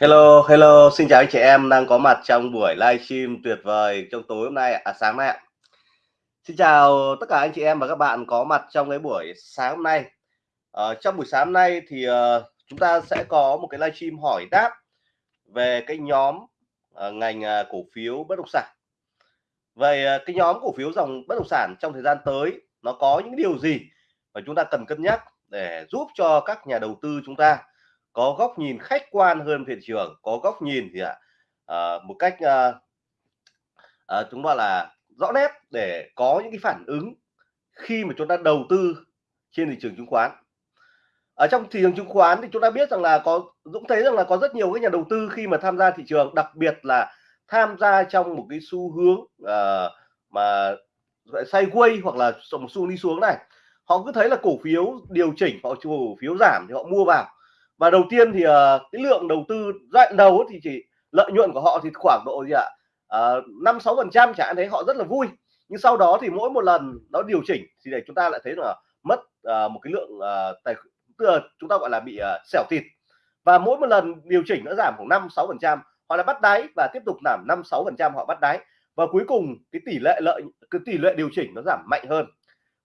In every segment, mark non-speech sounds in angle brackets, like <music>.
Hello, hello, xin chào anh chị em đang có mặt trong buổi livestream tuyệt vời trong tối hôm nay à sáng nay ạ. Xin chào tất cả anh chị em và các bạn có mặt trong cái buổi sáng hôm nay. Ờ, trong buổi sáng hôm nay thì uh, chúng ta sẽ có một cái livestream hỏi đáp về cái nhóm uh, ngành uh, cổ phiếu bất động sản. Về uh, cái nhóm cổ phiếu dòng bất động sản trong thời gian tới nó có những điều gì mà chúng ta cần cân nhắc để giúp cho các nhà đầu tư chúng ta có góc nhìn khách quan hơn thị trường có góc nhìn thì ạ à, ờ, một cách à, à, chúng ta là rõ nét để có những cái phản ứng khi mà chúng ta đầu tư trên thị trường chứng khoán. Ở trong thị trường chứng khoán thì chúng ta biết rằng là có Dũng thấy rằng là có rất nhiều các nhà đầu tư khi mà tham gia thị trường đặc biệt là tham gia trong một cái xu hướng uh, mà quay hoặc là một xu đi xuống này. Họ cứ thấy là cổ phiếu điều chỉnh họ cổ phiếu giảm thì họ mua vào và đầu tiên thì uh, cái lượng đầu tư giai đoạn đầu thì chỉ lợi nhuận của họ thì khoảng độ gì ạ? Ờ, năm sáu phần trăm chẳng thấy họ rất là vui. Nhưng sau đó thì mỗi một lần nó điều chỉnh thì để chúng ta lại thấy là mất uh, một cái lượng uh, tài tức là chúng ta gọi là bị uh, xẻo thịt và mỗi một lần điều chỉnh nó giảm khoảng năm sáu phần trăm họ là bắt đáy và tiếp tục giảm năm sáu phần trăm họ bắt đáy. Và cuối cùng cái tỷ lệ lợi cái tỷ lệ điều chỉnh nó giảm mạnh hơn.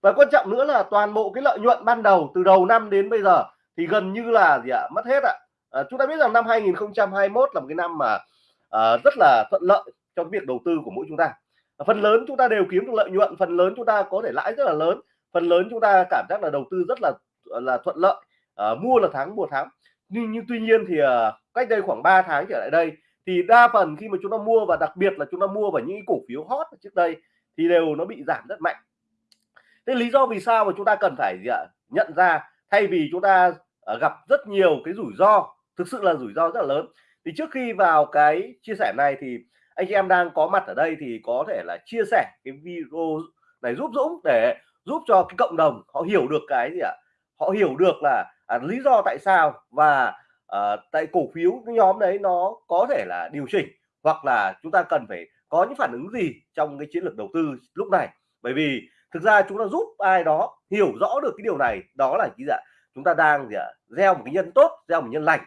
Và quan trọng nữa là toàn bộ cái lợi nhuận ban đầu từ đầu năm đến bây giờ thì gần như là gì ạ? Mất hết ạ. À, chúng ta biết rằng năm 2021 là một cái năm mà à, rất là thuận lợi cho việc đầu tư của mỗi chúng ta. Phần lớn chúng ta đều kiếm được lợi nhuận phần lớn chúng ta có thể lãi rất là lớn phần lớn chúng ta cảm giác là đầu tư rất là là thuận lợi à, mua là tháng mua tháng. Nhưng, nhưng tuy nhiên thì à, cách đây khoảng 3 tháng trở lại đây thì đa phần khi mà chúng ta mua và đặc biệt là chúng ta mua vào những cổ phiếu hot trước đây thì đều nó bị giảm rất mạnh. Thế lý do vì sao mà chúng ta cần phải gì ạ? Nhận ra thay vì chúng ta Ờ, gặp rất nhiều cái rủi ro thực sự là rủi ro rất là lớn. Thì trước khi vào cái chia sẻ này thì anh chị em đang có mặt ở đây thì có thể là chia sẻ cái video này giúp Dũng để giúp cho cái cộng đồng họ hiểu được cái gì ạ? Họ hiểu được là à, lý do tại sao và à, tại cổ phiếu cái nhóm đấy nó có thể là điều chỉnh hoặc là chúng ta cần phải có những phản ứng gì trong cái chiến lược đầu tư lúc này. Bởi vì thực ra chúng ta giúp ai đó hiểu rõ được cái điều này đó là gì ạ? Chúng ta đang gì ạ? Gieo một cái nhân tốt gieo một nhân lành.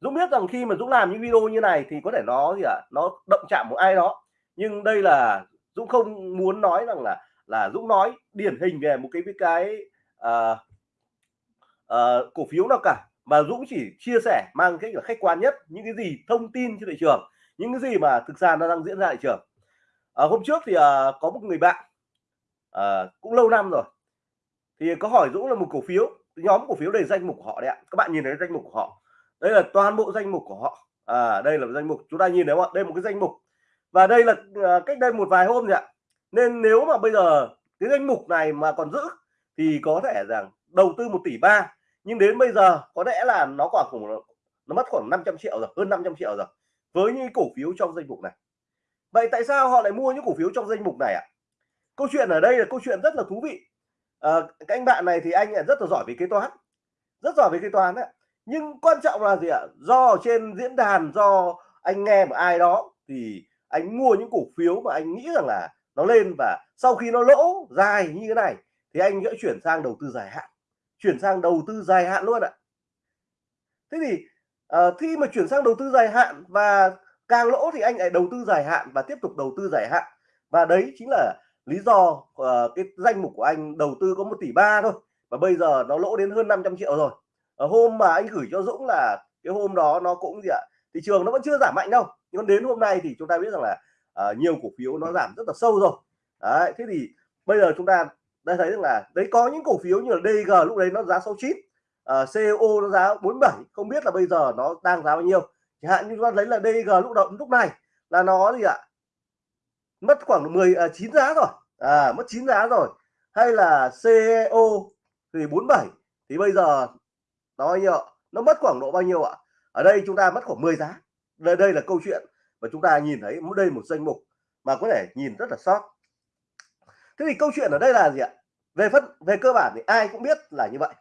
Dũng biết rằng khi mà Dũng làm những video như này thì có thể nó gì ạ? Nó động chạm một ai đó. Nhưng đây là Dũng không muốn nói rằng là là Dũng nói điển hình về một cái cái uh, uh, cổ phiếu nào cả. Mà Dũng chỉ chia sẻ mang cái là khách quan nhất những cái gì thông tin trên thị trường những cái gì mà thực ra nó đang diễn ra thị trường. À, hôm trước thì à, có một người bạn à, cũng lâu năm rồi thì có hỏi Dũng là một cổ phiếu nhóm cổ phiếu đầy danh mục của họ đấy ạ. Các bạn nhìn thấy danh mục của họ. Đây là toàn bộ danh mục của họ. À đây là danh mục. Chúng ta nhìn thấy không ạ? Đây một cái danh mục. Và đây là à, cách đây một vài hôm rồi ạ. Nên nếu mà bây giờ cái danh mục này mà còn giữ thì có thể rằng đầu tư một tỷ ba. Nhưng đến bây giờ có lẽ là nó còn khủng, nó mất khoảng 500 triệu rồi, hơn 500 triệu rồi với những cổ phiếu trong danh mục này. Vậy tại sao họ lại mua những cổ phiếu trong danh mục này ạ? Câu chuyện ở đây là câu chuyện rất là thú vị à, anh bạn này thì anh rất là giỏi về kế toán rất giỏi về kế toán đấy. Nhưng quan trọng là gì ạ? Do ở trên diễn đàn do anh nghe một ai đó thì anh mua những cổ phiếu mà anh nghĩ rằng là nó lên và sau khi nó lỗ dài như thế này thì anh sẽ chuyển sang đầu tư dài hạn chuyển sang đầu tư dài hạn luôn ạ. Thế thì uh, khi mà chuyển sang đầu tư dài hạn và càng lỗ thì anh lại đầu tư dài hạn và tiếp tục đầu tư dài hạn. Và đấy chính là lý do uh, cái danh mục của anh đầu tư có một tỷ ba thôi và bây giờ nó lỗ đến hơn 500 triệu rồi. Ở hôm mà anh gửi cho Dũng là cái hôm đó nó cũng gì ạ thị trường nó vẫn chưa giảm mạnh đâu nhưng đến hôm nay thì chúng ta biết rằng là uh, nhiều cổ phiếu nó giảm rất là sâu rồi. Đấy thế thì bây giờ chúng ta đã thấy rằng là đấy có những cổ phiếu như là DG lúc đấy nó giá 69 uh, co nó giá 47 không biết là bây giờ nó đang giá bao nhiêu. Chẳng hạn như chúng ta lấy là DG lúc động lúc này là nó gì ạ mất khoảng 10 à, 9 giá rồi. À, mất 9 giá rồi. Hay là CEO thì 47 thì bây giờ nó bao nhiêu nó mất khoảng độ bao nhiêu ạ? Ở đây chúng ta mất khoảng 10 giá. Đây đây là câu chuyện và chúng ta nhìn thấy đây một danh mục mà có thể nhìn rất là sót. Thế thì câu chuyện ở đây là gì ạ? Về phân về cơ bản thì ai cũng biết là như vậy.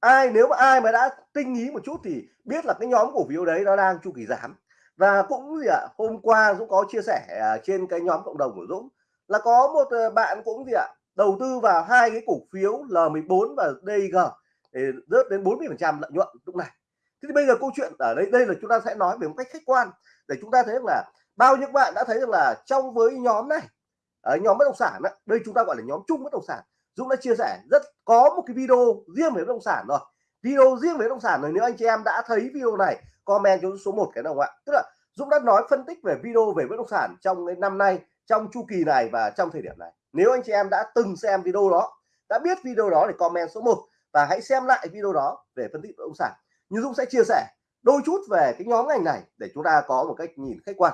Ai nếu mà ai mà đã tinh ý một chút thì biết là cái nhóm cổ phiếu đấy nó đang chu kỳ giảm và cũng gì ạ hôm qua Dũng có chia sẻ à, trên cái nhóm cộng đồng của Dũng là có một ờ, bạn cũng gì ạ đầu tư vào hai cái cổ phiếu L14 và DG để rớt đến 40 phần trăm lợi nhuận lúc này. Thế thì bây giờ câu chuyện ở đây đây là chúng ta sẽ nói về một cách khách quan để chúng ta thấy rằng là bao nhiêu bạn đã thấy rằng là trong với nhóm này ở nhóm bất động sản đó, đây chúng ta gọi là nhóm chung bất động sản. Dũng đã chia sẻ rất có một cái video riêng về bất động sản rồi video riêng về bất động sản rồi, nếu anh chị em đã thấy video này, comment cho số 1 cái đồng ạ. Tức là Dũng đã nói phân tích về video về bất động sản trong cái năm nay, trong chu kỳ này và trong thời điểm này. Nếu anh chị em đã từng xem video đó, đã biết video đó thì comment số 1 và hãy xem lại video đó về phân tích bất động sản. Như Dũng sẽ chia sẻ đôi chút về cái nhóm ngành này để chúng ta có một cách nhìn khách quan.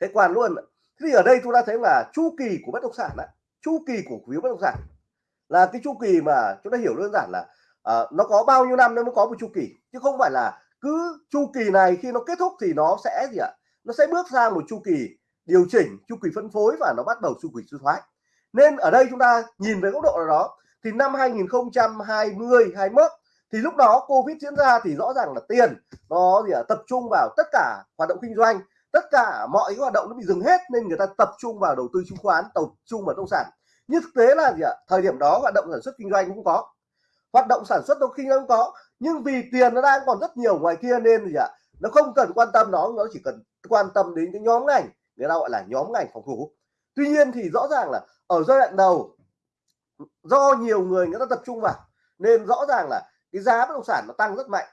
Khách quan luôn thì ở đây chúng ta thấy là chu kỳ của bất động sản đấy chu kỳ của quý bất động sản là cái chu kỳ mà chúng ta hiểu đơn giản là à, nó có bao nhiêu năm nó mới có một chu kỳ. Chứ không phải là cứ chu kỳ này khi nó kết thúc thì nó sẽ gì ạ? Nó sẽ bước sang một chu kỳ điều chỉnh chu kỳ phân phối và nó bắt đầu chu kỳ suy thoái. Nên ở đây chúng ta nhìn về góc độ nào đó thì năm 2020 21 thì lúc đó Covid diễn ra thì rõ ràng là tiền nó gì ạ? Tập trung vào tất cả hoạt động kinh doanh tất cả mọi cái hoạt động nó bị dừng hết nên người ta tập trung vào đầu tư chứng khoán tập trung vào nông sản. Nhưng thực tế là gì ạ? Thời điểm đó hoạt động sản xuất kinh doanh cũng có hoạt động sản xuất đôi kinh doanh không có nhưng vì tiền nó đang còn rất nhiều ngoài kia nên gì ạ? Nó không cần quan tâm nó nó chỉ cần quan tâm đến cái nhóm ngành người ta gọi là nhóm ngành phòng thủ. Tuy nhiên thì rõ ràng là ở giai đoạn đầu do nhiều người người ta tập trung vào nên rõ ràng là cái giá bất động sản nó tăng rất mạnh.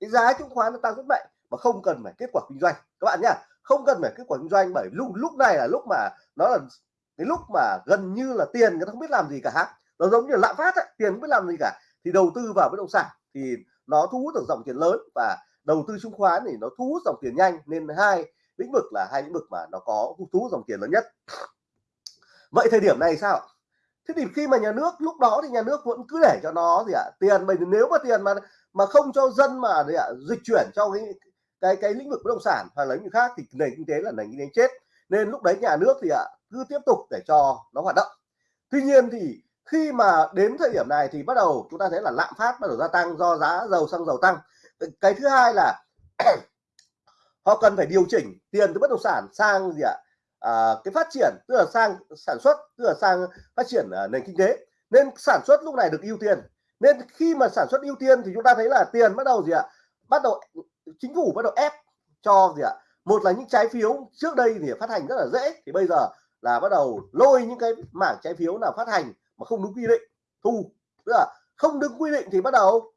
Cái giá chứng khoán nó tăng rất mạnh mà không cần phải kết quả kinh doanh. Các bạn nhá không cần phải kết quả kinh doanh bởi lúc lúc này là lúc mà nó là cái lúc mà gần như là tiền người ta không biết làm gì cả. Nó giống như lạm phát ấy, tiền không biết làm gì cả thì đầu tư vào bất động sản thì nó thu hút được dòng tiền lớn và đầu tư chứng khoán thì nó thu hút dòng tiền nhanh. Nên hai lĩnh vực là hai lĩnh vực mà nó có thu hút dòng tiền lớn nhất. Vậy thời điểm này sao? Thế thì khi mà nhà nước lúc đó thì nhà nước vẫn cứ để cho nó gì ạ à, tiền mình nếu mà tiền mà mà không cho dân mà gì ạ à, dịch chuyển trong cái cái cái lĩnh vực bất động sản hoặc là lĩnh vực khác thì nền kinh tế là nền kinh tế chết. Nên lúc đấy nhà nước thì ạ à, cứ tiếp tục để cho nó hoạt động. Tuy nhiên thì khi mà đến thời điểm này thì bắt đầu chúng ta thấy là lạm phát bắt đầu gia tăng do giá dầu xăng dầu tăng. Cái thứ hai là <clears throat> họ cần phải điều chỉnh tiền từ bất động sản sang gì ạ? À, cái phát triển tức là sang sản xuất tức là sang phát triển uh, nền kinh tế. Nên sản xuất lúc này được ưu tiên. Nên khi mà sản xuất ưu tiên thì chúng ta thấy là tiền bắt đầu gì ạ? Bắt đầu chính phủ bắt đầu ép cho gì ạ? Một là những trái phiếu trước đây thì phát hành rất là dễ. Thì bây giờ là bắt đầu lôi những cái mảng trái phiếu nào phát hành mà không đúng quy định. Thu tức là không đúng quy định thì bắt đầu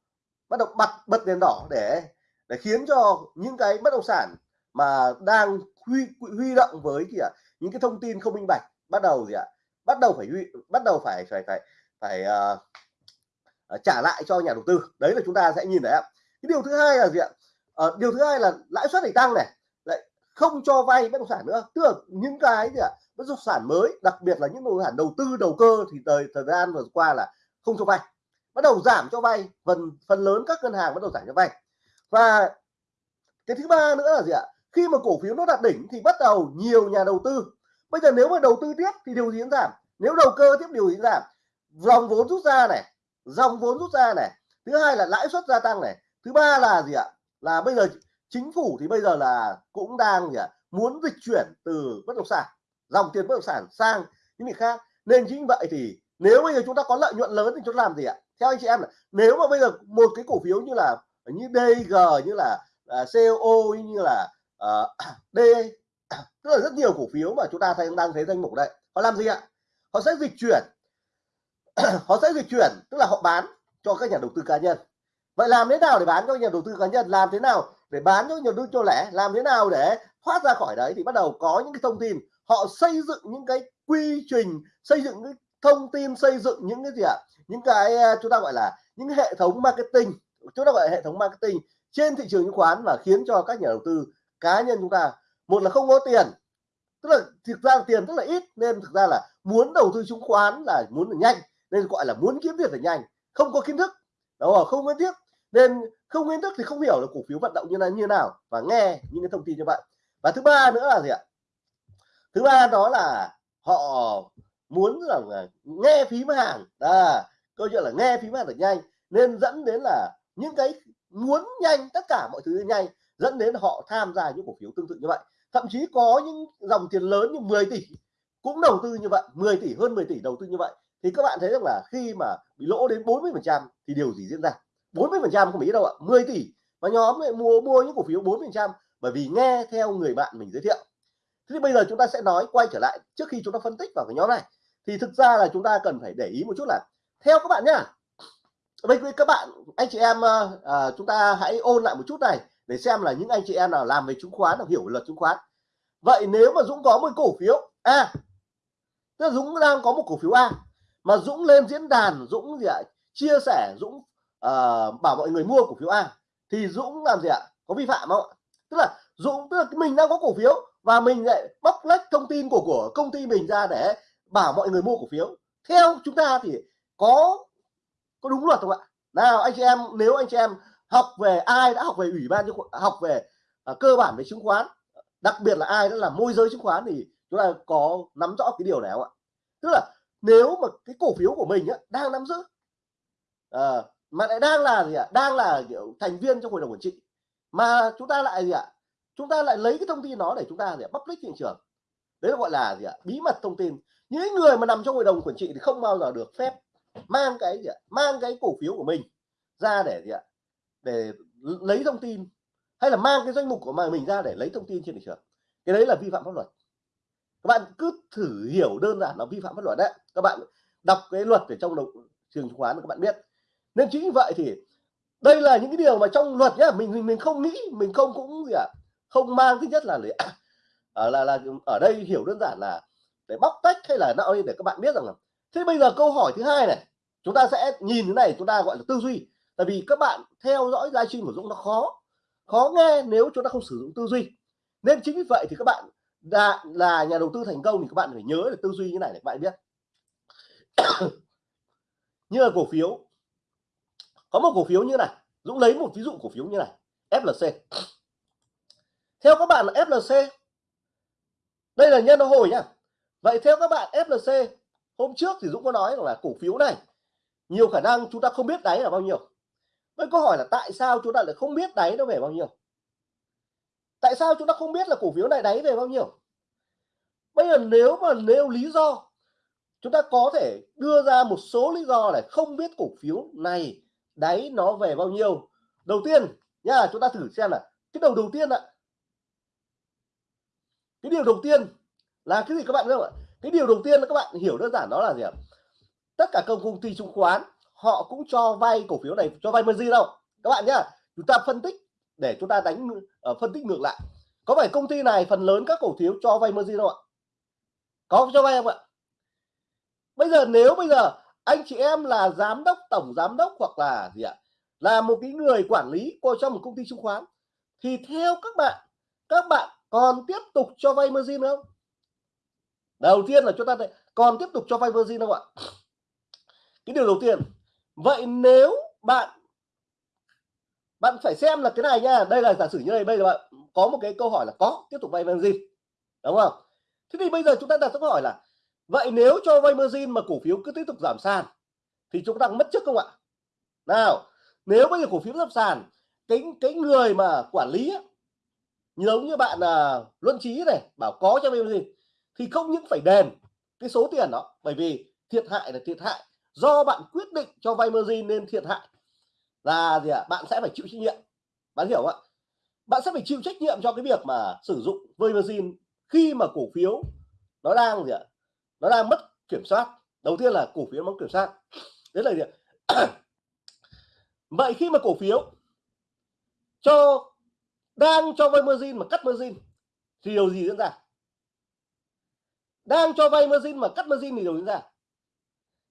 bắt đầu bật bật đèn đỏ để để khiến cho những cái bất động sản mà đang huy huy động với gì ạ? Những cái thông tin không minh bạch bắt đầu gì ạ? Bắt đầu phải huy bắt đầu phải phải phải phải uh, trả lại cho nhà đầu tư. Đấy là chúng ta sẽ nhìn thấy ạ. Cái điều thứ hai là gì ạ? Uh, điều thứ hai là lãi suất thì tăng này. Lại không cho vay bất động sản nữa. Tức là những cái gì ạ? Bất động sản mới, đặc biệt là những bất động sản đầu tư, đầu cơ thì thời thời gian vừa qua là không cho vay. Bắt đầu giảm cho vay, phần phần lớn các ngân hàng bắt đầu giảm cho vay. Và cái thứ ba nữa là gì ạ? Khi mà cổ phiếu nó đạt đỉnh thì bắt đầu nhiều nhà đầu tư. Bây giờ nếu mà đầu tư tiếp thì điều gì giảm? Nếu đầu cơ tiếp điều gì giảm? Dòng vốn rút ra này, dòng vốn rút ra này. Thứ hai là lãi suất gia tăng này. Thứ ba là gì ạ? Là bây giờ chính phủ thì bây giờ là cũng đang gì ạ? Muốn dịch chuyển từ bất động sản dòng tiền bất động sản sang những việc khác. Nên chính vậy thì nếu bây giờ chúng ta có lợi nhuận lớn thì chúng ta làm gì ạ? Theo anh chị em là nếu mà bây giờ một cái cổ phiếu như là như DG như là à, uh, CO như là uh, <coughs> D <coughs> tức là rất nhiều cổ phiếu mà chúng ta thấy đang thấy danh mục đây họ làm gì ạ? Họ sẽ dịch chuyển. <coughs> Họ sẽ dịch chuyển tức là họ bán cho các nhà đầu tư cá nhân. Vậy làm thế nào để bán cho nhà đầu tư cá nhân? Làm thế nào để bán cho nhà đầu tư cho lẻ? Làm thế nào để thoát ra khỏi đấy thì bắt đầu có những cái thông tin. Họ xây dựng những cái quy trình, xây dựng cái thông tin, xây dựng những cái gì ạ? Những cái à, chúng ta gọi là những hệ thống marketing. Chúng ta gọi là hệ thống marketing trên thị trường chứng khoán và khiến cho các nhà đầu tư cá nhân chúng ta, một là không có tiền, tức là thực ra là tiền rất là ít nên thực ra là muốn đầu tư chứng khoán là muốn là nhanh, nên gọi là muốn kiếm tiền là nhanh, không có kiến thức. Đó không? Kiến thức, nên không kiến thức thì không hiểu là cổ phiếu vận động như là, như nào và nghe những cái thông tin như vậy và thứ ba nữa là gì ạ? Thứ ba đó là họ muốn rằng là nghe phím hàng. À, câu chuyện là nghe phím hàng được nhanh. Nên dẫn đến là những cái muốn nhanh tất cả mọi thứ nhanh dẫn đến họ tham gia những cổ phiếu tương tự như vậy. Thậm chí có những dòng tiền lớn như 10 tỷ cũng đầu tư như vậy 10 tỷ hơn 10 tỷ đầu tư như vậy. Thì các bạn thấy rằng là khi mà bị lỗ đến 40 phần trăm thì điều gì diễn ra? 40 phần trăm không biết đâu ạ 10 tỷ. Mà nhóm lại mua mua những cổ phiếu 40 phần trăm bởi vì nghe theo người bạn mình giới thiệu. Thế thì bây giờ chúng ta sẽ nói quay trở lại trước khi chúng ta phân tích vào cái nhóm này. Thì thực ra là chúng ta cần phải để ý một chút là theo các bạn nhá với các bạn anh chị em à, chúng ta hãy ôn lại một chút này để xem là những anh chị em nào làm về chứng khoán hoặc hiểu luật chứng khoán. Vậy nếu mà Dũng có một cổ phiếu A tức là Dũng đang có một cổ phiếu A mà Dũng lên diễn đàn Dũng gì ạ chia sẻ Dũng uh, bảo mọi người mua cổ phiếu A thì Dũng làm gì ạ? Có vi phạm không ạ? Tức là Dũng tức là mình đang có cổ phiếu và mình lại bóc lách thông tin của của công ty mình ra để bảo mọi người mua cổ phiếu. Theo chúng ta thì có có đúng luật không ạ? Nào anh chị em nếu anh chị em học về ai đã học về ủy ban học về à, cơ bản về chứng khoán đặc biệt là ai đã làm môi giới chứng khoán thì chúng ta có nắm rõ cái điều này không ạ? Tức là nếu mà cái cổ phiếu của mình á, đang nắm giữ à, mà lại đang là gì ạ? Đang là kiểu thành viên trong hội đồng quản trị mà chúng ta lại gì ạ? Chúng ta lại lấy cái thông tin đó để chúng ta để public thị trường. Đấy là gọi là gì ạ? Bí mật thông tin. Những người mà nằm trong hội đồng quản trị thì không bao giờ được phép mang cái gì ạ? Mang cái cổ phiếu của mình ra để gì ạ? Để lấy thông tin. Hay là mang cái danh mục của mình ra để lấy thông tin trên thị trường. Cái đấy là vi phạm pháp luật. Các bạn cứ thử hiểu đơn giản là vi phạm pháp luật đấy. Các bạn đọc cái luật ở trong đồng, trường chứng khoán các bạn biết. Nên chính vì vậy thì đây là những cái điều mà trong luật nhá mình mình, mình không nghĩ mình không cũng gì ạ à, không mang thứ nhất là ở <coughs> à, là là ở đây hiểu đơn giản là để bóc tách hay là nào để các bạn biết rằng là thế bây giờ câu hỏi thứ hai này chúng ta sẽ nhìn thế này chúng ta gọi là tư duy. Tại vì các bạn theo dõi livestream của Dũng nó khó khó nghe nếu chúng ta không sử dụng tư duy. Nên chính vì vậy thì các bạn là, là nhà đầu tư thành công thì các bạn phải nhớ là tư duy như này để các bạn biết. <coughs> Như là cổ phiếu có một cổ phiếu như này, Dũng lấy một ví dụ cổ phiếu như này FLC theo các bạn là FLC đây là nhân hồi nhá. Vậy theo các bạn FLC hôm trước thì Dũng có nói là cổ phiếu này, nhiều khả năng chúng ta không biết đáy là bao nhiêu. Vậy câu hỏi là tại sao chúng ta lại không biết đáy nó về bao nhiêu? Tại sao chúng ta không biết là cổ phiếu này đáy về bao nhiêu? Bây giờ nếu mà nêu lý do, chúng ta có thể đưa ra một số lý do để không biết cổ phiếu này đáy nó về bao nhiêu? Đầu tiên nha chúng ta thử xem là cái đầu đầu tiên ạ. Cái điều đầu tiên là cái gì các bạn biết không ạ? Cái điều đầu tiên là các bạn hiểu đơn giản đó là gì ạ? Tất cả công công ty chứng khoán họ cũng cho vay cổ phiếu này cho vay margin đâu. Các bạn nhá chúng ta phân tích để chúng ta đánh uh, phân tích ngược lại. Có phải công ty này phần lớn các cổ phiếu cho vay margin đâu ạ? Có cho vay không ạ? Bây giờ nếu bây giờ anh chị em là giám đốc, tổng giám đốc hoặc là gì ạ? Là một cái người quản lý của trong một công ty chứng khoán. Thì theo các bạn các bạn còn tiếp tục cho vay margin không? Đầu tiên là chúng ta còn tiếp tục cho vay margin không ạ? Cái điều đầu tiên. Vậy nếu bạn bạn phải xem là cái này nha, đây là giả sử như này, bây giờ bạn có một cái câu hỏi là có tiếp tục vay margin, đúng không? Thế thì bây giờ chúng ta đặt câu hỏi là vậy nếu cho vay margin mà cổ phiếu cứ tiếp tục giảm sàn thì chúng ta mất chức không ạ? Nào nếu bây giờ cổ phiếu giảm sàn cái cái người mà quản lý ấy, giống như bạn là luân trí này bảo có cho vay margin thì không những phải đền cái số tiền đó bởi vì thiệt hại là thiệt hại. Do bạn quyết định cho vay margin nên thiệt hại là gì ạ? À? bạn sẽ phải chịu trách nhiệm. Bạn hiểu không ạ? Bạn sẽ phải chịu trách nhiệm cho cái việc mà sử dụng vay margin khi mà cổ phiếu nó đang gì ạ? Nó đang mất kiểm soát. Đầu tiên là cổ phiếu mất kiểm soát. Đấy là gì vậy khi mà cổ phiếu cho đang cho vay margin mà cắt margin thì điều gì diễn ra? Đang cho vay margin mà cắt margin thì điều diễn ra.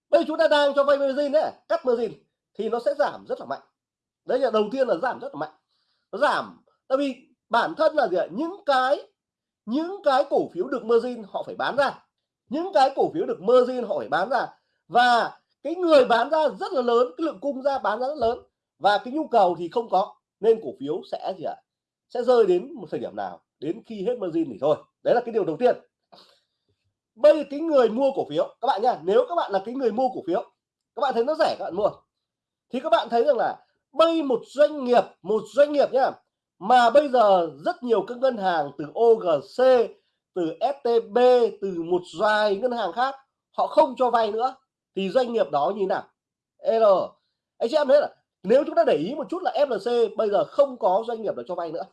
Bây chúng ta đang cho vay margin đấy cắt margin thì nó sẽ giảm rất là mạnh. Đấy là đầu tiên là giảm rất là mạnh. Nó giảm, tại vì bản thân là gì ạ? Những cái những cái cổ phiếu được margin họ phải bán ra những cái cổ phiếu được margin hỏi bán ra. Và cái người bán ra rất là lớn, cái lượng cung ra bán ra rất lớn. Và cái nhu cầu thì không có, nên cổ phiếu sẽ gì ạ? Sẽ rơi đến một thời điểm nào? Đến khi hết margin thì thôi. Đấy là cái điều đầu tiên. Bây giờ cái người mua cổ phiếu, các bạn nhá, nếu các bạn là cái người mua cổ phiếu, các bạn thấy nó rẻ các bạn mua. Thì các bạn thấy rằng là bây một doanh nghiệp, một doanh nghiệp nhá, mà bây giờ rất nhiều các ngân hàng từ OGC từ STB từ một vài ngân hàng khác họ không cho vay nữa thì doanh nghiệp đó như nào? L. Anh chị em thấy là nếu chúng ta để ý một chút là FLC bây giờ không có doanh nghiệp nào cho vay nữa.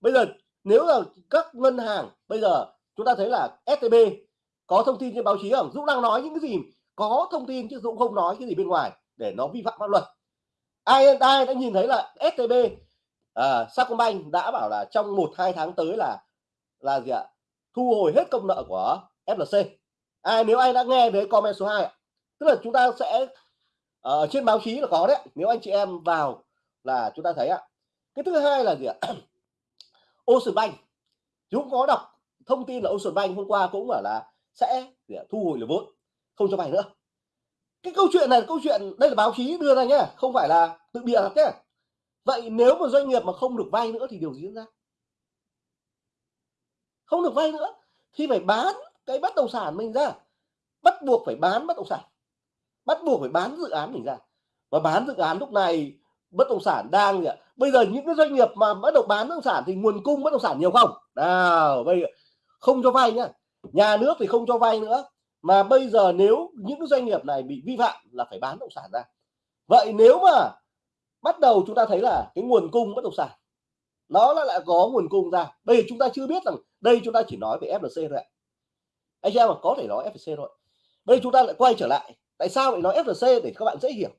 Bây giờ nếu là các ngân hàng bây giờ chúng ta thấy là STB có thông tin trên báo chí không? Dũng đang nói những cái gì? Có thông tin chứ Dũng không nói cái gì bên ngoài để nó vi phạm pháp luật. Ai ai đã nhìn thấy là STB à, Sacombank đã bảo là trong một hai tháng tới là là gì ạ? Thu hồi hết công nợ của FLC ai à, nếu ai đã nghe thấy comment số 2 tức là chúng ta sẽ ở uh, trên báo chí là có đấy nếu anh chị em vào là chúng ta thấy ạ. Cái thứ hai là gì ạ? <coughs> Ocean Bank. Chúng có đọc thông tin là Ocean Bank hôm qua cũng bảo là sẽ thu hồi được vốn không cho vay nữa. Cái câu chuyện này câu chuyện đây là báo chí đưa ra nhé không phải là tự bịa đặt nhé vậy nếu mà doanh nghiệp mà không được vay nữa thì điều gì diễn ra? Không được vay nữa. Thì phải bán cái bất động sản mình ra. Bắt buộc phải bán bất động sản. Bắt buộc phải bán dự án mình ra. Và bán dự án lúc này, bất động sản đang gì bây giờ những cái doanh nghiệp mà bắt đầu bán bất động sản thì nguồn cung bất động sản nhiều không? Nào, bây giờ không cho vay nhá. Nhà nước thì không cho vay nữa. Mà bây giờ nếu những cái doanh nghiệp này bị vi phạm là phải bán bất động sản ra. Vậy nếu mà bắt đầu chúng ta thấy là cái nguồn cung bất động sản, nó lại có nguồn cung ra. Bây giờ chúng ta chưa biết rằng đây chúng ta chỉ nói về FLC thôi ạ. Anh em mà có thể nói FLC thôi. Đây chúng ta lại quay trở lại. Tại sao lại nói FLC để các bạn dễ hiểu?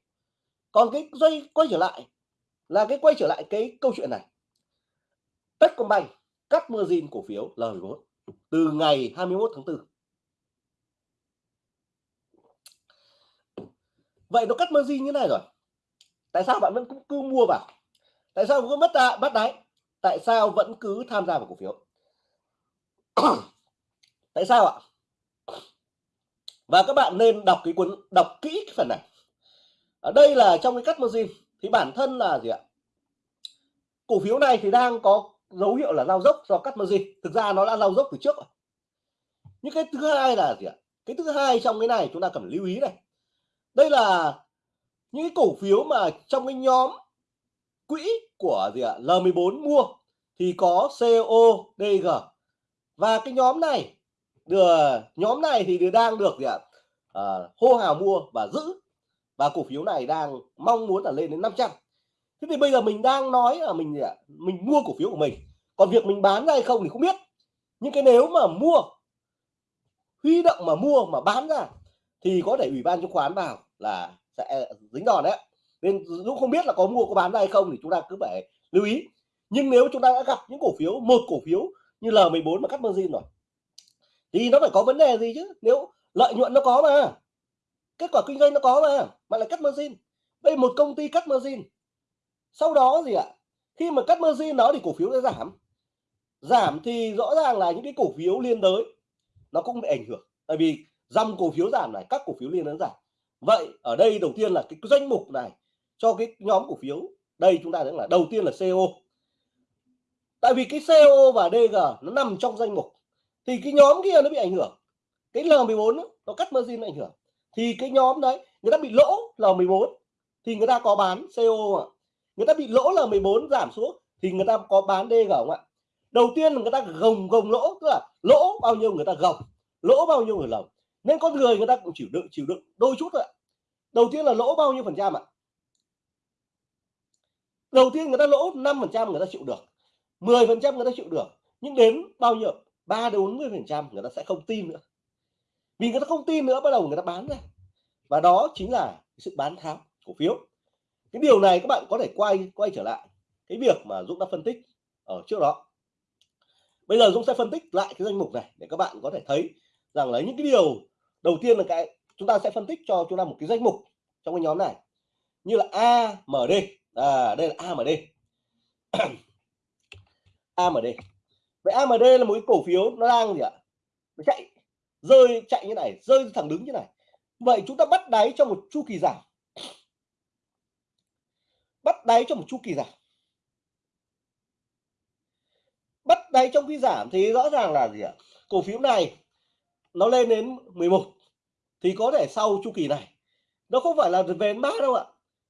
Còn cái dây quay trở lại là cái quay trở lại cái câu chuyện này. Techcombank cắt margin cổ phiếu L14 từ ngày 21 tháng 4 vậy nó cắt margin như này rồi. Tại sao bạn vẫn cứ, cứ mua vào? Tại sao cứ mất ra bắt đáy? Tại sao vẫn cứ tham gia vào cổ phiếu? <coughs> tại sao ạ? Và các bạn nên đọc cái cuốn, đọc kỹ cái phần này. Ở đây là trong cái cắt margin thì bản thân là gì ạ? Cổ phiếu này thì đang có dấu hiệu là lao dốc do cắt margin thực ra nó đã lao dốc từ trước rồi. Những cái thứ hai là gì ạ? Cái thứ hai trong cái này chúng ta cần lưu ý này. Đây là những cái cổ phiếu mà trong cái nhóm quỹ của gì ạ? L14 mua thì có CODG và cái nhóm này được nhóm này thì đang được gì ạ? À, hô hào mua và giữ. Và cổ phiếu này đang mong muốn là lên đến 500 thế thì bây giờ mình đang nói là mình gì ạ? Mình mua cổ phiếu của mình. Còn việc mình bán ra hay không thì không biết. Nhưng cái nếu mà mua huy động mà mua mà bán ra thì có thể ủy ban chứng khoán vào là sẽ dính đòn đấy nên Dũng không biết là có mua có bán ra hay không thì chúng ta cứ phải lưu ý. Nhưng nếu chúng ta đã gặp những cổ phiếu một cổ phiếu như L14 mà cắt margin rồi. Thì nó phải có vấn đề gì chứ? Nếu lợi nhuận nó có mà, kết quả kinh doanh nó có mà mà lại cắt margin. Đây một công ty cắt margin. Sau đó gì ạ? Khi mà cắt margin nó thì cổ phiếu sẽ giảm. Giảm thì rõ ràng là những cái cổ phiếu liên đới, nó cũng bị ảnh hưởng. Tại vì dòng cổ phiếu giảm này, các cổ phiếu liên đới giảm. Vậy ở đây đầu tiên là cái danh mục này cho cái nhóm cổ phiếu. Đây chúng ta thấy là đầu tiên là CO tại vì cái CO và DG nó nằm trong danh mục. Thì cái nhóm kia nó bị ảnh hưởng. Cái L14 nó cắt margin nó ảnh hưởng. Thì cái nhóm đấy, người ta bị lỗ L14 thì người ta có bán CO ạ? Người ta bị lỗ L14 giảm xuống, thì người ta có bán DG không ạ? Đầu tiên là người ta gồng gồng lỗ, tức là lỗ bao nhiêu người ta gồng, lỗ bao nhiêu người lồng. Nên con người người ta cũng chịu đựng chịu đựng đôi chút thôi ạ. Đầu tiên là lỗ bao nhiêu phần trăm ạ? Đầu tiên người ta lỗ 5 phần trăm người ta chịu được. 10 phần trăm người ta chịu được nhưng đến bao nhiêu? 3 đến 40 phần trăm người ta sẽ không tin nữa. Vì người ta không tin nữa bắt đầu người ta bán ra. Và đó chính là sự bán tháo cổ phiếu. Cái điều này các bạn có thể quay quay trở lại cái việc mà Dũng đã phân tích ở trước đó. Bây giờ Dũng sẽ phân tích lại cái danh mục này để các bạn có thể thấy rằng là những cái điều đầu tiên là cái chúng ta sẽ phân tích cho chúng ta một cái danh mục trong cái nhóm này. Như là AMD à, đây là AMD AMD vậy AMD là một cái cổ phiếu nó đang gì ạ? Nó chạy, rơi, chạy như này, rơi thẳng đứng như này. Vậy chúng ta bắt đáy trong một chu kỳ giảm. Bắt đáy trong một chu kỳ giảm. Bắt đáy trong khi giảm thì rõ ràng là gì ạ? Cổ phiếu này nó lên đến 11 thì có thể sau chu kỳ này. Nó không phải là về đến ba đâu ạ.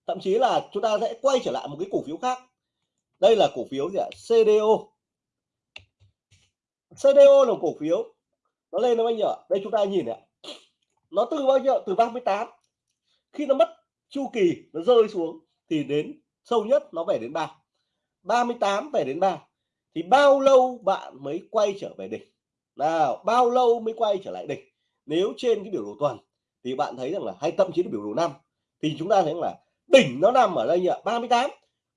Thậm chí là chúng ta sẽ quay trở lại một cái cổ phiếu khác đây là cổ phiếu gì ạ? CDO CDO là cổ phiếu. Nó lên nó bao nhiêu đây chúng ta nhìn này nó từ bao nhiêu? Từ 38 khi nó mất chu kỳ, nó rơi xuống, thì đến sâu nhất nó về đến 3 38 về đến 3 thì bao lâu bạn mới quay trở về đỉnh? Nào, bao lâu mới quay trở lại đỉnh? Nếu trên cái biểu đồ tuần, thì bạn thấy rằng là, hay thậm chí là biểu đồ năm. Thì chúng ta thấy là đỉnh nó nằm ở đây nhỉ? 38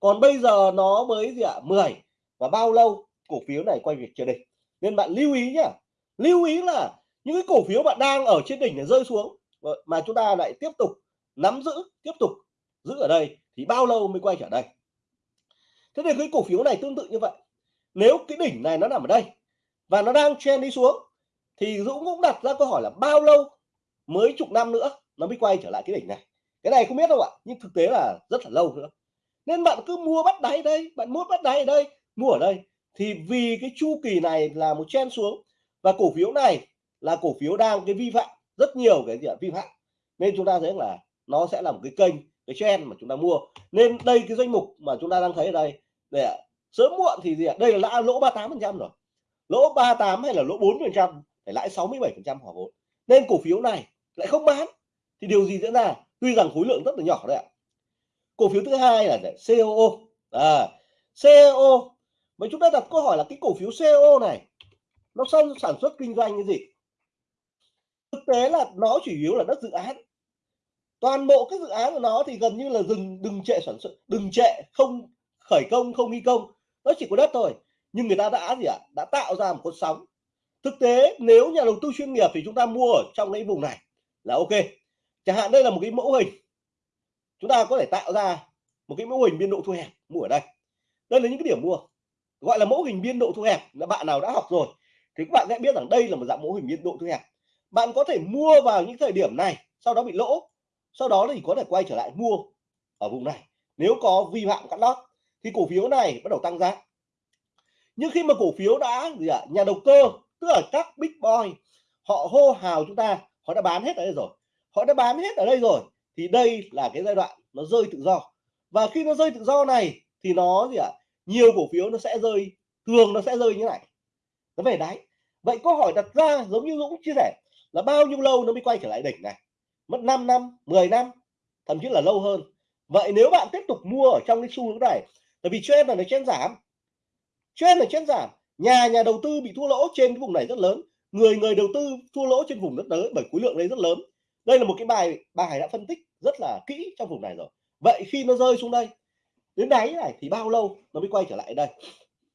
còn bây giờ nó mới gì ạ? 10 và bao lâu? Cổ phiếu này quay việc trở đỉnh. Nên bạn lưu ý nhá. Lưu ý là những cái cổ phiếu bạn đang ở trên đỉnh để rơi xuống ờ, mà chúng ta lại tiếp tục nắm giữ, tiếp tục giữ ở đây, thì bao lâu mới quay trở đây? Thế thì cái cổ phiếu này tương tự như vậy. Nếu cái đỉnh này nó nằm ở đây và nó đang chen đi xuống, thì Dũng cũng đặt ra câu hỏi là bao lâu mới chục năm nữa nó mới quay trở lại cái đỉnh này? Cái này không biết đâu ạ, nhưng thực tế là rất là lâu nữa nên bạn cứ mua bắt đáy đây, bạn mua bắt đáy ở đây, mua ở đây. Thì vì cái chu kỳ này là một chen xuống, và cổ phiếu này là cổ phiếu đang cái vi phạm, rất nhiều cái gì ạ, vi phạm. Nên chúng ta thấy là nó sẽ là một cái kênh, cái chen mà chúng ta mua. Nên đây cái danh mục mà chúng ta đang thấy ở đây để sớm muộn thì gì ạ? Đây là lỗ 38 phần trăm rồi. Lỗ 38 hay là lỗ 4 phần trăm, phải lãi 67 phần trăm hòa vốn. Nên cổ phiếu này lại không bán. Thì điều gì diễn ra? Tuy rằng khối lượng rất là nhỏ đấy ạ cổ phiếu thứ hai là COO à, COO mà chúng ta đặt câu hỏi là cái cổ phiếu CO này nó sản sản xuất kinh doanh cái gì? Thực tế là nó chủ yếu là đất dự án. Toàn bộ các dự án của nó thì gần như là dừng đừng trệ sản xuất đừng trệ không khởi công không thi công. Nó chỉ có đất thôi nhưng người ta đã gì ạ? Đã tạo ra một con sóng. Thực tế nếu nhà đầu tư chuyên nghiệp thì chúng ta mua ở trong cái vùng này là ok. Chẳng hạn đây là một cái mẫu hình chúng ta có thể tạo ra một cái mẫu hình biên độ thu hẹp, mua ở đây. Đây là những cái điểm mua, gọi là mẫu hình biên độ thu hẹp là bạn nào đã học rồi thì các bạn sẽ biết rằng đây là một dạng mẫu hình biên độ thu hẹp. Bạn có thể mua vào những thời điểm này, sau đó bị lỗ, sau đó thì có thể quay trở lại mua ở vùng này. Nếu có vi phạm cắt lót thì cổ phiếu này bắt đầu tăng giá. Nhưng khi mà cổ phiếu đã gì ạ, nhà đầu cơ, tức là các big boy, họ hô hào chúng ta, họ đã bán hết ở đây rồi. Họ đã bán hết ở đây rồi thì đây là cái giai đoạn nó rơi tự do. Và khi nó rơi tự do này, thì nó gì ạ? Nhiều cổ phiếu nó sẽ rơi, thường nó sẽ rơi như này. Nó về đáy. Vậy câu hỏi đặt ra giống như Dũng chia sẻ là bao nhiêu lâu nó mới quay trở lại đỉnh này? Mất 5 năm 10 năm, thậm chí là lâu hơn. Vậy nếu bạn tiếp tục mua ở trong cái xu hướng này, tại vì trend là nó trend giảm. Trend là trend giảm, nhà nhà đầu tư bị thua lỗ trên cái vùng này rất lớn. Người người đầu tư thua lỗ trên vùng rất lớn bởi khối lượng đấy rất lớn đây là một cái bài bài đã phân tích rất là kỹ trong vùng này rồi. Vậy khi nó rơi xuống đây, đến đáy này thì bao lâu nó mới quay trở lại đây?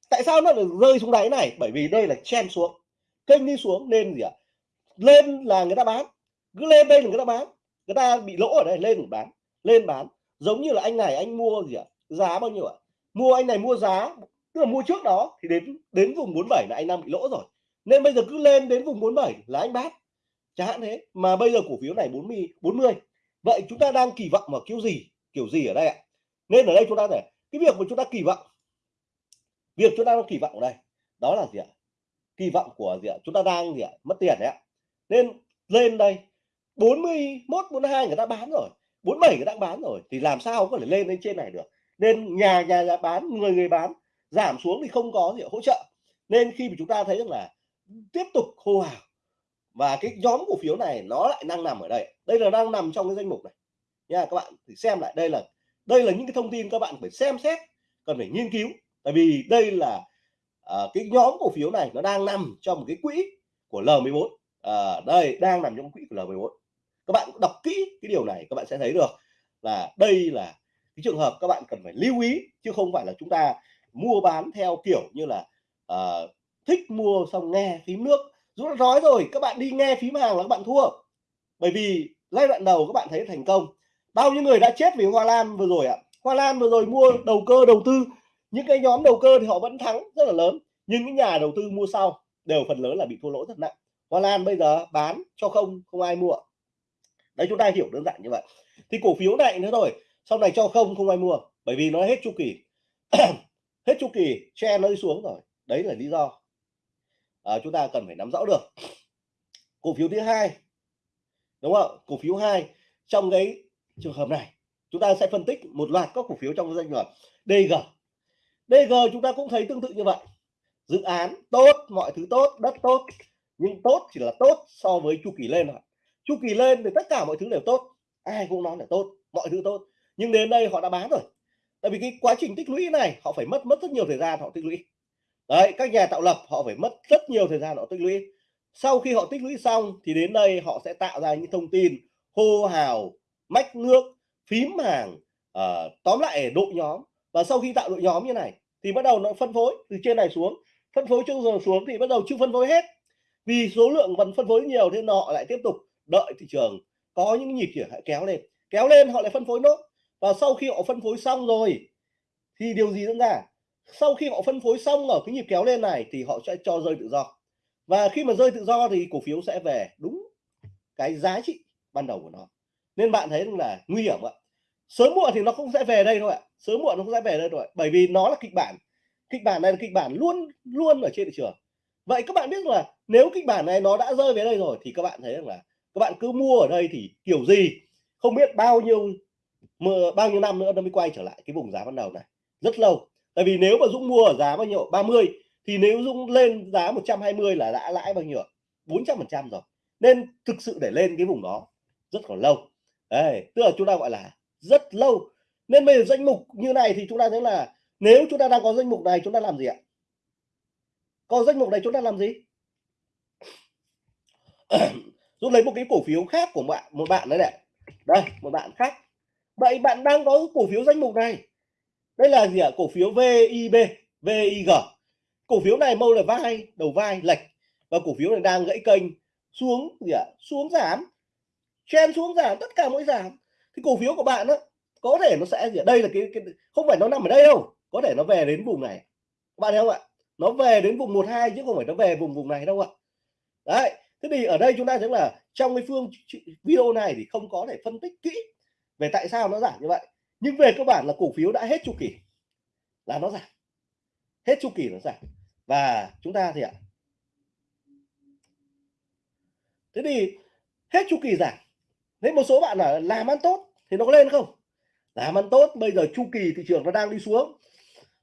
Tại sao nó lại rơi xuống đáy này? Bởi vì đây là chen xuống. Kênh đi xuống nên gì ạ? Lên là người ta bán. Cứ lên đây là người ta bán. Người ta bị lỗ ở đây, lên bán. Lên bán. Giống như là anh này, anh mua gì ạ? Giá bao nhiêu ạ? Mua, anh này mua giá, tức là mua trước đó thì đến đến vùng 47 là anh đang bị lỗ rồi. Nên bây giờ cứ lên đến vùng 47 là anh bán chẳng hạn thế mà bây giờ cổ phiếu này 40 40 vậy chúng ta đang kỳ vọng vào kiểu gì? Kiểu gì ở đây ạ? Nên ở đây chúng ta để cái việc mà chúng ta kỳ vọng việc chúng ta đang kỳ vọng ở đây đó là gì ạ? Kỳ vọng của gì ạ? Chúng ta đang gì ạ? Mất tiền đấy ạ. Nên lên đây 41 42 người ta bán rồi 47 người ta bán rồi thì làm sao có thể lên lên trên này được? Nên nhà nhà, nhà bán người người bán giảm xuống thì không có gì hỗ trợ. Nên khi mà chúng ta thấy rằng là tiếp tục hô hào và cái nhóm cổ phiếu này nó lại đang nằm ở đây. Đây là đang nằm trong cái danh mục này. Nha các bạn thì xem lại. Đây là đây là những cái thông tin các bạn phải xem xét cần phải nghiên cứu. Tại vì đây là à, cái nhóm cổ phiếu này nó đang nằm trong một cái quỹ của L14 uh, à, đây đang nằm trong quỹ của L14 các bạn đọc kỹ cái điều này các bạn sẽ thấy được là đây là cái trường hợp các bạn cần phải lưu ý chứ không phải là chúng ta mua bán theo kiểu như là uh, thích mua xong nghe phím nước. Dũng đã nói rồi, các bạn đi nghe phím hàng là các bạn thua. Bởi vì giai đoạn đầu các bạn thấy thành công. Bao nhiêu người đã chết vì Hoa Lan vừa rồi ạ? À? Hoa Lan vừa rồi mua đầu cơ, đầu tư. Những cái nhóm đầu cơ thì họ vẫn thắng rất là lớn, nhưng những nhà đầu tư mua sau đều phần lớn là bị thua lỗ rất nặng. Hoa Lan bây giờ bán cho không không ai mua. Đấy, chúng ta hiểu đơn giản như vậy. Thì cổ phiếu này nữa rồi sau này cho không không ai mua, bởi vì nó hết chu kỳ. <clears throat> Hết chu kỳ che nó đi xuống rồi. Đấy là lý do à, chúng ta cần phải nắm rõ được. Cổ phiếu thứ hai đúng không? Cổ phiếu hai trong cái trường hợp này chúng ta sẽ phân tích một loạt các cổ phiếu trong danh mục DG DG chúng ta cũng thấy tương tự như vậy. Dự án tốt mọi thứ tốt đất tốt nhưng tốt chỉ là tốt so với chu kỳ lên thôi. Chu kỳ lên thì tất cả mọi thứ đều tốt ai cũng nói là tốt mọi thứ tốt. Nhưng đến đây họ đã bán rồi. Tại vì cái quá trình tích lũy này họ phải mất mất rất nhiều thời gian họ tích lũy đấy các nhà tạo lập họ phải mất rất nhiều thời gian họ tích lũy. Sau khi họ tích lũy xong thì đến đây họ sẽ tạo ra những thông tin hô hào mách nước phím hàng uh, ờ, tóm lại đội nhóm. Và sau khi tạo đội nhóm như này thì bắt đầu nó phân phối từ trên này xuống. Phân phối chung rồi xuống thì bắt đầu chưa phân phối hết. Vì số lượng vẫn phân phối nhiều thế họ lại tiếp tục đợi thị trường có những nhịp chuyển kéo lên. Kéo lên họ lại phân phối nốt. Và sau khi họ phân phối xong rồi thì điều gì diễn ra? Sau khi họ phân phối xong ở cái nhịp kéo lên này thì họ sẽ cho rơi tự do. Và khi mà rơi tự do thì cổ phiếu sẽ về đúng cái giá trị ban đầu của nó. Nên bạn thấy là nguy hiểm ạ. Sớm muộn thì nó không sẽ về đây thôi ạ. Sớm muộn nó không sẽ về đây rồi bởi vì nó là kịch bản. Kịch bản này là kịch bản luôn luôn ở trên thị trường. Vậy các bạn biết là nếu kịch bản này nó đã rơi về đây rồi thì các bạn thấy rằng là các bạn cứ mua ở đây thì kiểu gì? Không biết bao nhiêu bao nhiêu năm nữa nó mới quay trở lại cái vùng giá ban đầu này. Rất lâu tại vì nếu mà Dũng mua ở giá bao nhiêu? 30 thì nếu Dũng lên giá 120 là đã lãi bao nhiêu 400 phần trăm rồi. Nên thực sự để lên cái vùng đó rất còn lâu. Đấy, tức là chúng ta gọi là rất lâu. Nên bây giờ danh mục như này thì chúng ta thấy là nếu chúng ta đang có danh mục này chúng ta làm gì ạ? Có danh mục này chúng ta làm gì? <coughs> Dũng lấy một cái cổ phiếu khác của bạn một bạn đấy này. Đây một bạn khác. Vậy bạn đang có cổ phiếu danh mục này đây là gì ạ? Cổ phiếu VIB VIG cổ phiếu này mâu là vai đầu vai lệch. Và cổ phiếu này đang gãy kênh xuống gì ạ? Xuống giảm. Chen xuống giảm tất cả mỗi giảm. Thì cổ phiếu của bạn đó có thể nó sẽ gì ạ? Đây là cái, cái không phải nó nằm ở đây đâu. Có thể nó về đến vùng này. Các bạn thấy không ạ? Nó về đến vùng 12 chứ không phải nó về vùng vùng này đâu ạ. Đấy thế thì ở đây chúng ta thấy là trong cái phương video này thì không có thể phân tích kỹ về tại sao nó giảm như vậy nhưng về cơ bản là cổ phiếu đã hết chu kỳ, là nó giảm. Hết chu kỳ nó giảm. Và chúng ta thì ạ. Thế thì hết chu kỳ giảm. Thế một số bạn là làm ăn tốt thì nó có lên không? Làm ăn tốt, bây giờ chu kỳ thị trường nó đang đi xuống.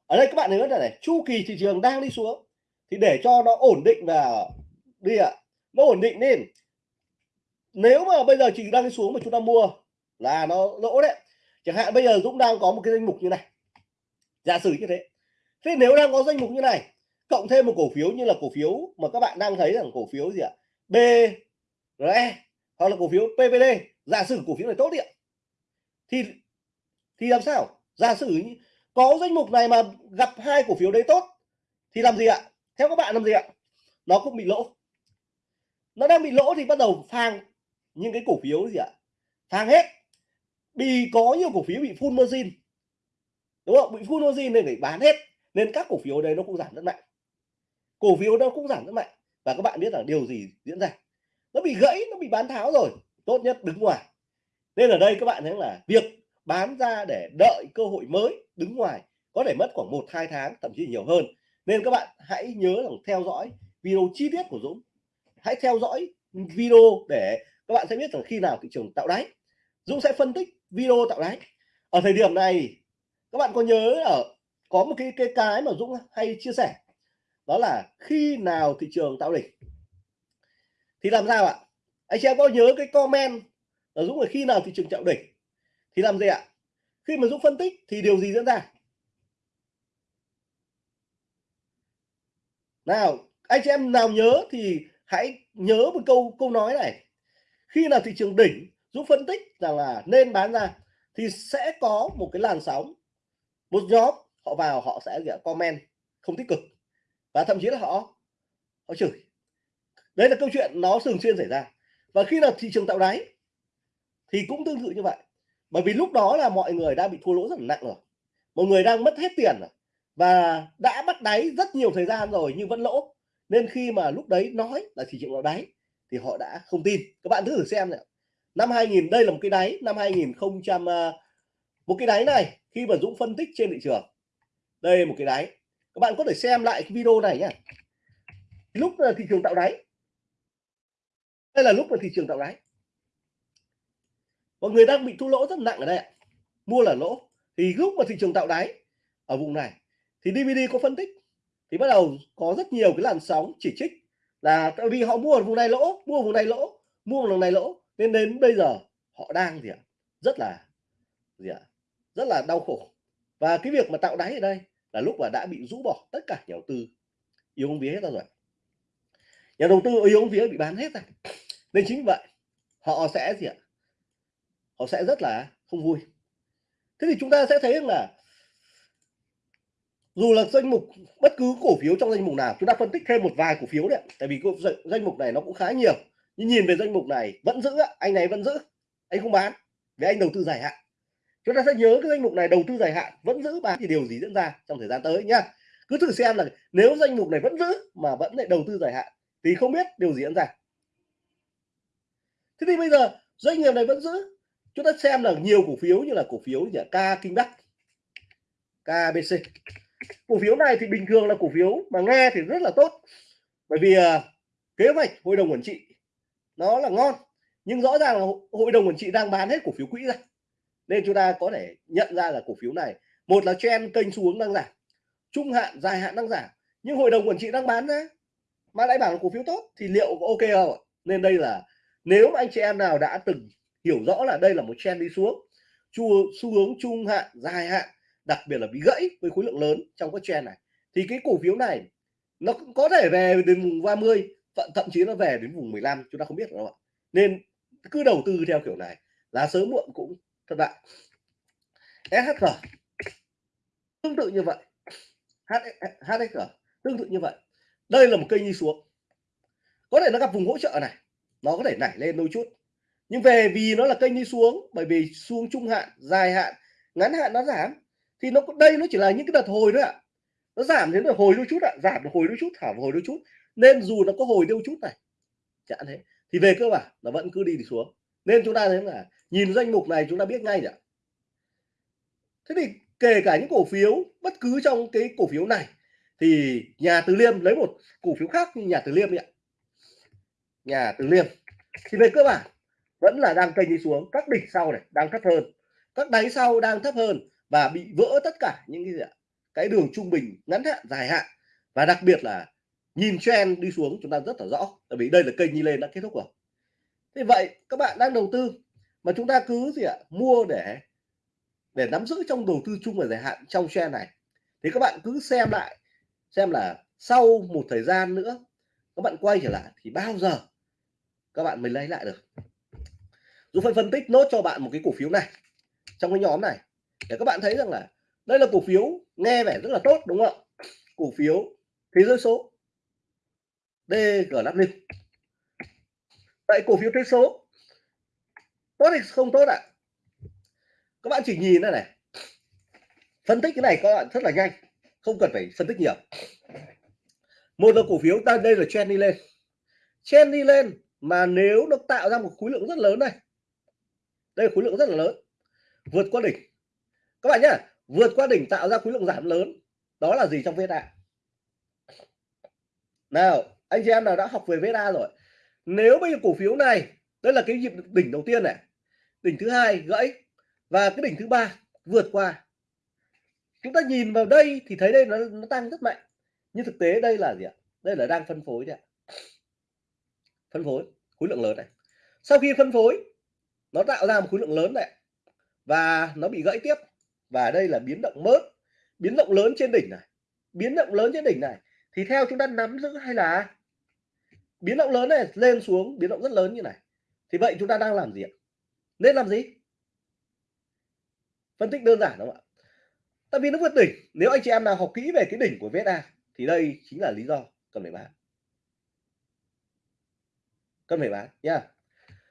Ở đây các bạn nhớ là này, chu kỳ thị trường đang đi xuống thì để cho nó ổn định và đi ạ. Nó ổn định nên nếu mà bây giờ chỉ đang đi xuống mà chúng ta mua là nó lỗ đấy chẳng hạn bây giờ Dũng đang có một cái danh mục như này. Giả sử như thế. Thế nếu đang có danh mục như này, cộng thêm một cổ phiếu như là cổ phiếu mà các bạn đang thấy rằng cổ phiếu gì ạ? BRE hoặc là cổ phiếu PVD giả sử cổ phiếu này tốt điện thì thì làm sao? Giả sử có danh mục này mà gặp hai cổ phiếu đấy tốt, thì làm gì ạ? Theo các bạn làm gì ạ? Nó cũng bị lỗ. Nó đang bị lỗ thì bắt đầu phang những cái cổ phiếu gì ạ? Phang hết vì có nhiều cổ phiếu bị full margin. Đúng không? Bị full margin nên phải bán hết. Nên các cổ phiếu đấy nó cũng giảm rất mạnh. Cổ phiếu nó cũng giảm rất mạnh. Và các bạn biết là điều gì diễn ra? Nó bị gãy, nó bị bán tháo rồi. Tốt nhất đứng ngoài. Nên ở đây các bạn thấy là việc bán ra để đợi cơ hội mới đứng ngoài có thể mất khoảng một, hai tháng, thậm chí nhiều hơn. Nên các bạn hãy nhớ là theo dõi video chi tiết của Dũng. Hãy theo dõi video để các bạn sẽ biết rằng khi nào thị trường tạo đáy. Dũng sẽ phân tích video tạo đáy ở thời điểm này, các bạn có nhớ ở có một cái cái cái mà Dũng hay chia sẻ? Đó là khi nào thị trường tạo đỉnh? Thì làm sao ạ? Anh chị em có nhớ cái comment là Dũng là khi nào thị trường tạo đỉnh? Thì làm gì ạ? Khi mà Dũng phân tích thì điều gì diễn ra? Nào, anh chị em nào nhớ thì hãy nhớ một câu câu nói này. Khi nào thị trường đỉnh giúp phân tích rằng là nên bán ra thì sẽ có một cái làn sóng, một nhóm họ vào họ sẽ comment, không tích cực. Và thậm chí là họ họ chửi. Đấy là câu chuyện nó thường xuyên xảy ra. Và khi nào thị trường tạo đáy thì cũng tương tự như vậy. Bởi vì lúc đó là mọi người đã bị thua lỗ rất là nặng rồi. Mọi người đang mất hết tiền rồi. Và đã bắt đáy rất nhiều thời gian rồi nhưng vẫn lỗ. Nên khi mà lúc đấy nói là thị trường tạo đáy thì họ đã không tin. Các bạn thử xem này năm 2000 đây là một cái đáy, năm 2000 ờ, một cái đáy này, khi mà Dũng phân tích trên thị trường, đây một cái đáy. Các bạn có thể xem lại cái video này nhé lúc là thị trường tạo đáy. Đây là lúc mà thị trường tạo đáy. Mọi người đang bị thua lỗ rất nặng ở đây mua là lỗ. Thì lúc mà thị trường tạo đáy ở vùng này, thì DVD có phân tích. Thì bắt đầu có rất nhiều cái làn sóng chỉ trích là tại vì họ mua ở vùng này lỗ, mua vùng này lỗ, mua vùng này lỗ nên đến bây giờ họ đang gì ạ? Rất là gì ạ? Rất là đau khổ. Và cái việc mà tạo đáy ở đây là lúc mà đã bị rũ bỏ tất cả nhà đầu tư. Yếu bóng vía hết ra rồi nhà đầu tư yếu bóng vía bị bán hết rồi. Nên chính vậy, họ sẽ gì ạ? Họ sẽ rất là không vui. Thế thì chúng ta sẽ thấy là dù là danh mục bất cứ cổ phiếu trong danh mục nào, chúng ta phân tích thêm một vài cổ phiếu đấy tại vì danh mục này nó cũng khá nhiều nhưng nhìn về danh mục này vẫn giữ anh này vẫn giữ anh không bán vì anh đầu tư dài hạn. Chúng ta sẽ nhớ cái danh mục này đầu tư dài hạn vẫn giữ bán thì điều gì diễn ra trong thời gian tới nhá. Cứ thử xem là nếu danh mục này vẫn giữ mà vẫn lại đầu tư dài hạn thì không biết điều gì diễn ra. Thế thì bây giờ doanh nghiệp này vẫn giữ chúng ta xem là nhiều cổ phiếu như là cổ phiếu như là K Kinh Bắc KBC cổ phiếu này thì bình thường là cổ phiếu mà nghe thì rất là tốt. Bởi vì uh, kế hoạch hội đồng quản trị nó là ngon, nhưng rõ ràng là hội đồng quản trị đang bán hết cổ phiếu quỹ ra. Nên chúng ta có thể nhận ra là cổ phiếu này, một là trend kênh xuống đang giảm, trung hạn, dài hạn đang giảm, nhưng hội đồng quản trị đang bán ra. Mà lại bảo là cổ phiếu tốt thì liệu có ok không nên đây là, nếu mà anh chị em nào đã từng hiểu rõ là đây là một trend đi xuống xu hướng trung hạn, dài hạn, đặc biệt là bị gãy với khối lượng lớn trong các trend này, thì cái cổ phiếu này nó cũng có thể về đến vùng 30 thậm chí nó về đến vùng 15 chúng ta không biết đâu ạ. Nên cứ đầu tư theo kiểu này là sớm muộn cũng thất bại SHG tương tự như vậy. HSG tương tự như vậy. Đây là một cây đi xuống. Có thể nó gặp vùng hỗ trợ này, nó có thể nảy lên đôi chút. Nhưng về vì nó là kênh đi xuống, bởi vì xuống trung hạn, dài hạn, ngắn hạn nó giảm, thì nó, đây nó chỉ là những cái đợt hồi thôi ạ. Nó giảm đến rồi hồi đôi chút ạ, giảm được hồi đôi chút, thả hồi đôi chút nên dù nó có hồi điêu chút này chẳng thế. Thì về cơ bản nó vẫn cứ đi xuống. Nên chúng ta thấy là nhìn danh mục này chúng ta biết ngay nhỉ. Thế thì kể cả những cổ phiếu, bất cứ trong cái cổ phiếu này, thì nhà từ liêm lấy một cổ phiếu khác như nhà từ liêm ạ. Nhà từ liêm. Thì về cơ bản, vẫn là đang kênh đi xuống, các đỉnh sau này đang thấp hơn. Các đáy sau đang thấp hơn và bị vỡ tất cả những cái gì ạ? Cái đường trung bình ngắn hạn, dài hạn. Và đặc biệt là nhìn trend đi xuống, chúng ta rất là rõ, tại vì đây là kênh đi lên đã kết thúc rồi. Thế vậy, các bạn đang đầu tư, mà chúng ta cứ gì ạ, mua để để nắm giữ trong đầu tư chung và dài hạn trong trend này. Thì các bạn cứ xem lại, xem là sau một thời gian nữa, các bạn quay trở lại thì bao giờ các bạn mới lấy lại được. Dũng phải phân tích nốt cho bạn một cái cổ phiếu này, trong cái nhóm này, để các bạn thấy rằng là đây là cổ phiếu nghe vẻ rất là tốt, đúng không ạ? Cổ phiếu thế giới số. DGW vậy cổ phiếu thế số tốt hay không tốt ạ. Các bạn chỉ nhìn đây này. Phân tích cái này các bạn rất là nhanh, không cần phải phân tích nhiều. Một là cổ phiếu ta đây là trend đi lên. Trend đi lên mà nếu nó tạo ra một khối lượng rất lớn này. Đây là khối lượng rất là lớn. Vượt qua đỉnh. Các bạn nhá, vượt qua đỉnh tạo ra khối lượng giảm lớn. Đó là gì trong VSA nào anh chị em nào đã học về VSA rồi nếu bây giờ cổ phiếu này đây là cái nhịp đỉnh đầu tiên này đỉnh thứ hai gãy và cái đỉnh thứ ba vượt qua. Chúng ta nhìn vào đây thì thấy đây nó, nó tăng rất mạnh nhưng thực tế đây là gì ạ? Đây là đang phân phối đấy ạ. Phân phối khối lượng lớn này. Sau khi phân phối nó tạo ra một khối lượng lớn này và nó bị gãy tiếp. Và đây là biến động mớt biến động lớn trên đỉnh này. Biến động lớn trên đỉnh này thì theo chúng ta nắm giữ hay là biến động lớn này lên xuống, biến động rất lớn như này. Thì vậy chúng ta đang làm gì ạ? Nên làm gì? Phân tích đơn giản đúng không ạ? Tại vì nó vượt đỉnh. Nếu anh chị em nào học kỹ về cái đỉnh của VSA thì đây chính là lý do cần phải bán. Cần phải bán nha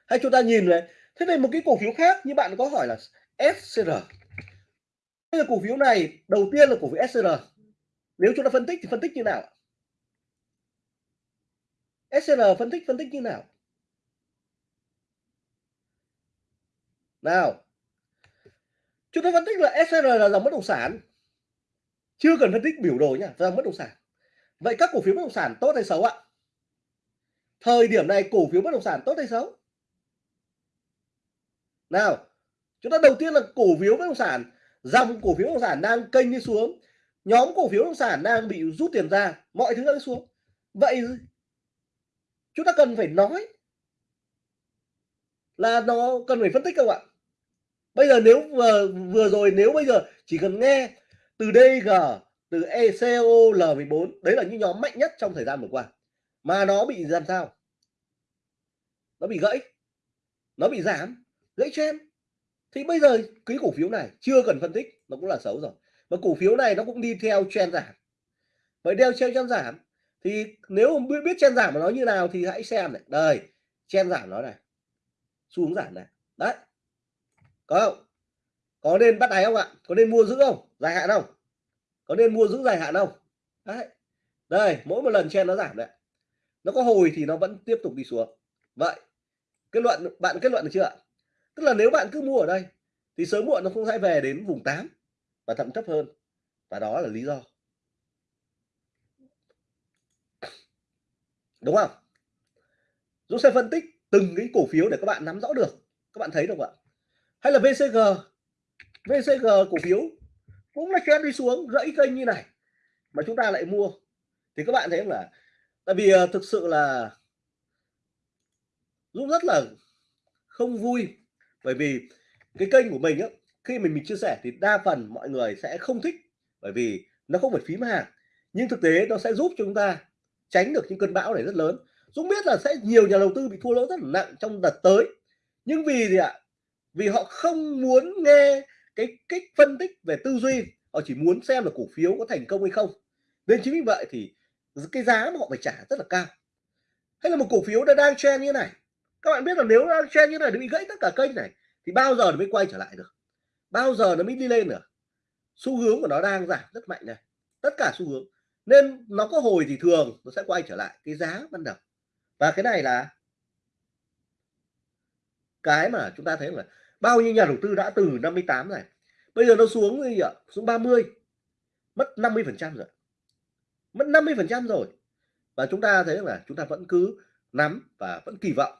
hay chúng ta nhìn về thế này một cái cổ phiếu khác như bạn có hỏi là SCR Bây giờ cổ phiếu này, đầu tiên là cổ phiếu SCR nếu chúng ta phân tích thì phân tích như nào SCR phân tích phân tích như nào? Nào. Chúng ta phân tích là SCR là dòng bất động sản. Chưa cần phân tích biểu đồ nhá, dòng bất động sản. Vậy các cổ phiếu bất động sản tốt hay xấu ạ? Thời điểm này cổ phiếu bất động sản tốt hay xấu? Nào, chúng ta đầu tiên là cổ phiếu bất động sản. Dòng cổ phiếu bất động sản đang kênh đi xuống. Nhóm cổ phiếu bất động sản đang bị rút tiền ra. Mọi thứ đang xuống. Vậy chúng ta cần phải nói là nó cần phải phân tích không ạ? Bây giờ nếu vừa vừa rồi, nếu bây giờ chỉ cần nghe từ DG từ ECOL 14 đấy là những nhóm mạnh nhất trong thời gian vừa qua. Mà nó bị làm sao? Nó bị gãy. Nó bị giảm, gãy chen thì bây giờ cái cổ phiếu này chưa cần phân tích, nó cũng là xấu rồi. Và cổ phiếu này nó cũng đi theo chen giảm. Vậy đeo treo chen giảm thì nếu biết biết chen giảm của nó như nào thì hãy xem này. Đây chen giảm nó này. Xu hướng giảm này. Đấy. Có không? Có nên bắt đáy không ạ? Có nên mua giữ không? Dài hạn không? Có nên mua giữ dài hạn không? Đấy. Đây, mỗi một lần chen nó giảm đấy. Nó có hồi thì nó vẫn tiếp tục đi xuống. Vậy, kết luận, bạn kết luận được chưa ạ? Tức là nếu bạn cứ mua ở đây, thì sớm muộn nó cũng sẽ về đến vùng 8 và thậm thấp hơn. Và đó là lý do. Đúng không? Dũng sẽ phân tích từng cái cổ phiếu để các bạn nắm rõ được. Các bạn thấy được không ạ? Hay là VCG VCG cổ phiếu cũng là trend đi xuống, gãy kênh như này, mà chúng ta lại mua. Thì các bạn thấy không là tại vì à, thực sự là Dũng rất là không vui, bởi vì cái kênh của mình á, khi mình mình chia sẻ thì đa phần mọi người sẽ không thích, bởi vì nó không phải phím hàng. Nhưng thực tế nó sẽ giúp chúng ta tránh được những cơn bão này rất lớn. Dũng biết là sẽ nhiều nhà đầu tư bị thua lỗ rất là nặng trong đợt tới. Nhưng vì gì ạ? Vì họ không muốn nghe cái cách phân tích về tư duy. Họ chỉ muốn xem là cổ phiếu có thành công hay không. Nên chính vì vậy thì cái giá mà họ phải trả rất là cao. Hay là một cổ phiếu đã đang trend như này. Các bạn biết là nếu đang trend như này, nó bị gãy tất cả kênh này, thì bao giờ nó mới quay trở lại được? Bao giờ nó mới đi lên được? Xu hướng của nó đang giảm rất mạnh này. Tất cả xu hướng nên nó có hồi thì thường, nó sẽ quay trở lại cái giá ban đầu. Và cái này là cái mà chúng ta thấy là bao nhiêu nhà đầu tư đã từ 58 này, bây giờ nó xuống gì ạ? Xuống 30 mất 50 phần trăm rồi. Mất 50 phần trăm rồi. Và chúng ta thấy là chúng ta vẫn cứ nắm và vẫn kỳ vọng.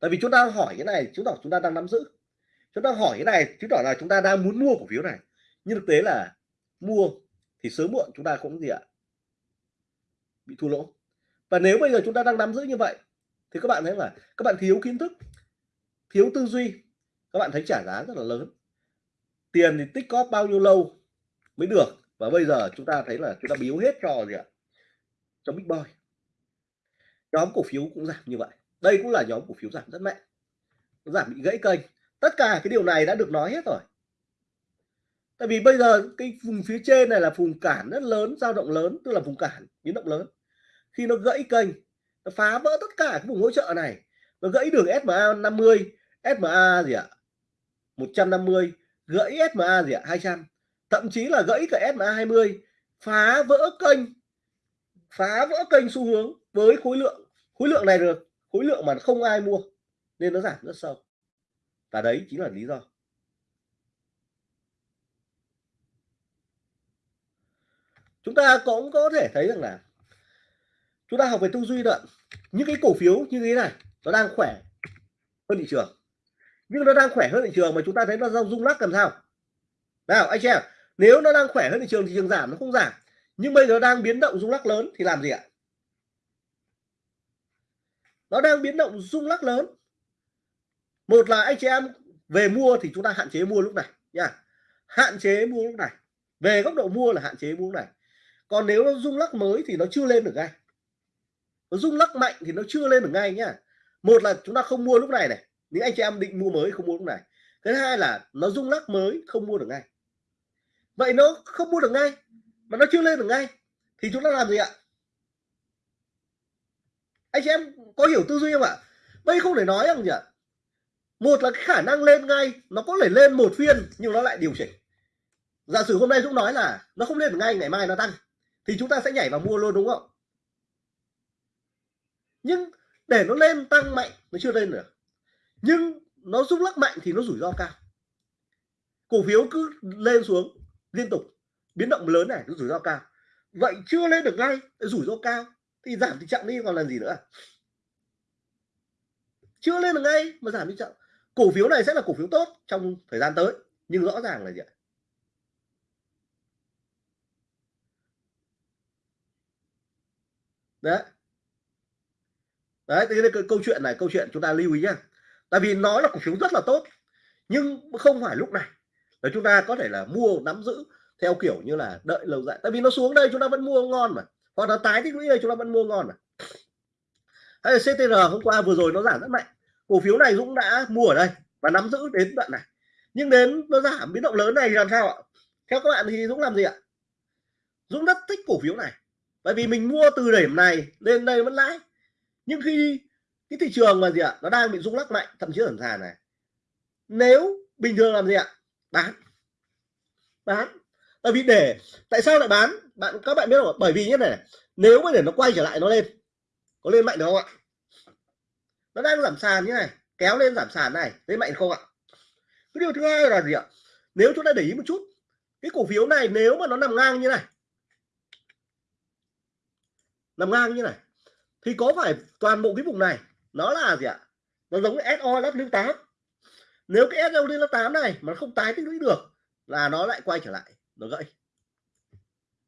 Tại vì chúng ta hỏi cái này, chứng tỏ chúng ta đang nắm giữ. Chúng ta hỏi cái này, chứng tỏ là chúng ta đang muốn mua cổ phiếu này. Nhưng thực tế là mua thì sớm muộn, chúng ta cũng gì ạ? Bị thua lỗ. Và nếu bây giờ chúng ta đang nắm giữ như vậy, thì các bạn thấy là các bạn thiếu kiến thức, thiếu tư duy, các bạn thấy trả giá rất là lớn. Tiền thì tích cóp bao nhiêu lâu mới được, và bây giờ chúng ta thấy là chúng ta biếu hết cho gì ạ? Cho big boy. Nhóm cổ phiếu cũng giảm như vậy. Đây cũng là nhóm cổ phiếu giảm rất mạnh. Giảm bị gãy kênh. Tất cả cái điều này đã được nói hết rồi. Tại vì bây giờ cái vùng phía trên này là vùng cản rất lớn, dao động lớn, tức là vùng cản, biến động lớn khi nó gãy kênh, nó phá vỡ tất cả cái vùng hỗ trợ này. Nó gãy đường SMA 50 SMA gì ạ? 150 gãy SMA gì ạ? 200 thậm chí là gãy cả SMA 20 phá vỡ kênh, phá vỡ kênh xu hướng với khối lượng. Khối lượng này được, khối lượng mà không ai mua, nên nó giảm rất sâu. Và đấy chính là lý do. Chúng ta cũng có thể thấy rằng là chúng ta học về tư duy đoạn những cái cổ phiếu như thế này, nó đang khỏe hơn thị trường. Nhưng nó đang khỏe hơn thị trường mà chúng ta thấy nó rung lắc làm sao? Nào, anh chị em, nếu nó đang khỏe hơn thị trường thị trường giảm, nó không giảm. Nhưng bây giờ đang biến động rung lắc lớn thì làm gì ạ? Nó đang biến động rung lắc lớn. Một là anh chị em về mua thì chúng ta hạn chế mua lúc này, nha. Hạn chế mua lúc này. Về góc độ mua là hạn chế mua lúc này. Còn nếu nó rung lắc mới thì nó chưa lên được ngay nó rung lắc mạnh thì nó chưa lên được ngay nhá. Một là chúng ta không mua lúc này này, những anh chị em định mua mới không mua lúc này. Cái thứ hai là nó rung lắc mới không mua được ngay. Vậy nó không mua được ngay, mà nó chưa lên được ngay, thì chúng ta làm gì ạ? Anh chị em có hiểu tư duy không ạ? Đây không thể nói rằng gì ạ? một là cái khả năng lên ngay, nó có thể lên một phiên nhưng nó lại điều chỉnh. Giả sử hôm nay Dũng nói là nó không lên được ngay, ngày mai nó tăng, thì chúng ta sẽ nhảy vào mua luôn, đúng không? Nhưng để nó lên tăng mạnh, nó chưa lên được. Nhưng nó rung lắc mạnh thì nó rủi ro cao. Cổ phiếu cứ lên xuống liên tục. Biến động lớn này nó rủi ro cao. Vậy chưa lên được ngay rủi ro cao, thì giảm thì chậm đi còn làm gì nữa? Chưa lên được ngay mà giảm đi chậm cổ phiếu này sẽ là cổ phiếu tốt trong thời gian tới, nhưng rõ ràng là gì ạ? Đấy đấy cái, cái câu chuyện này câu chuyện chúng ta lưu ý nhá. Tại vì nó là cổ phiếu rất là tốt nhưng không phải lúc này là chúng ta có thể là mua nắm giữ theo kiểu như là đợi lâu dài. Tại vì nó xuống đây chúng ta vẫn mua ngon mà. Hoặc là tái tích lũy đây chúng ta vẫn mua ngon mà. Hay là CTR hôm qua vừa rồi nó giảm rất mạnh. Cổ phiếu này Dũng đã mua ở đây và nắm giữ đến đoạn này. Nhưng đến nó giảm biến động lớn này làm sao ạ? Theo các bạn thì Dũng làm gì ạ? Dũng rất thích cổ phiếu này. Bởi vì mình mua từ điểm này lên đây vẫn lãi nhưng khi cái thị trường mà gì ạ, nó đang bị rung lắc mạnh, thậm chí ở sàn này, nếu bình thường làm gì ạ? Bán. Bán. Tại vì để, tại sao lại bán? Bạn, các bạn biết không bởi vì như này, nếu mà để nó quay trở lại, nó lên. Có lên mạnh được không ạ? Nó đang giảm sàn như này, kéo lên giảm sàn này, lên mạnh không ạ? Cái điều thứ hai là gì ạ? Nếu chúng ta để ý một chút, cái cổ phiếu này nếu mà nó nằm ngang như này, nằm ngang như này thì có phải toàn bộ cái vùng này, nó là gì ạ? Nó giống SO lớp lưu 8 nếu cái SO lớp 8 này mà không tái tích lũy được là nó lại quay trở lại, nó gãy.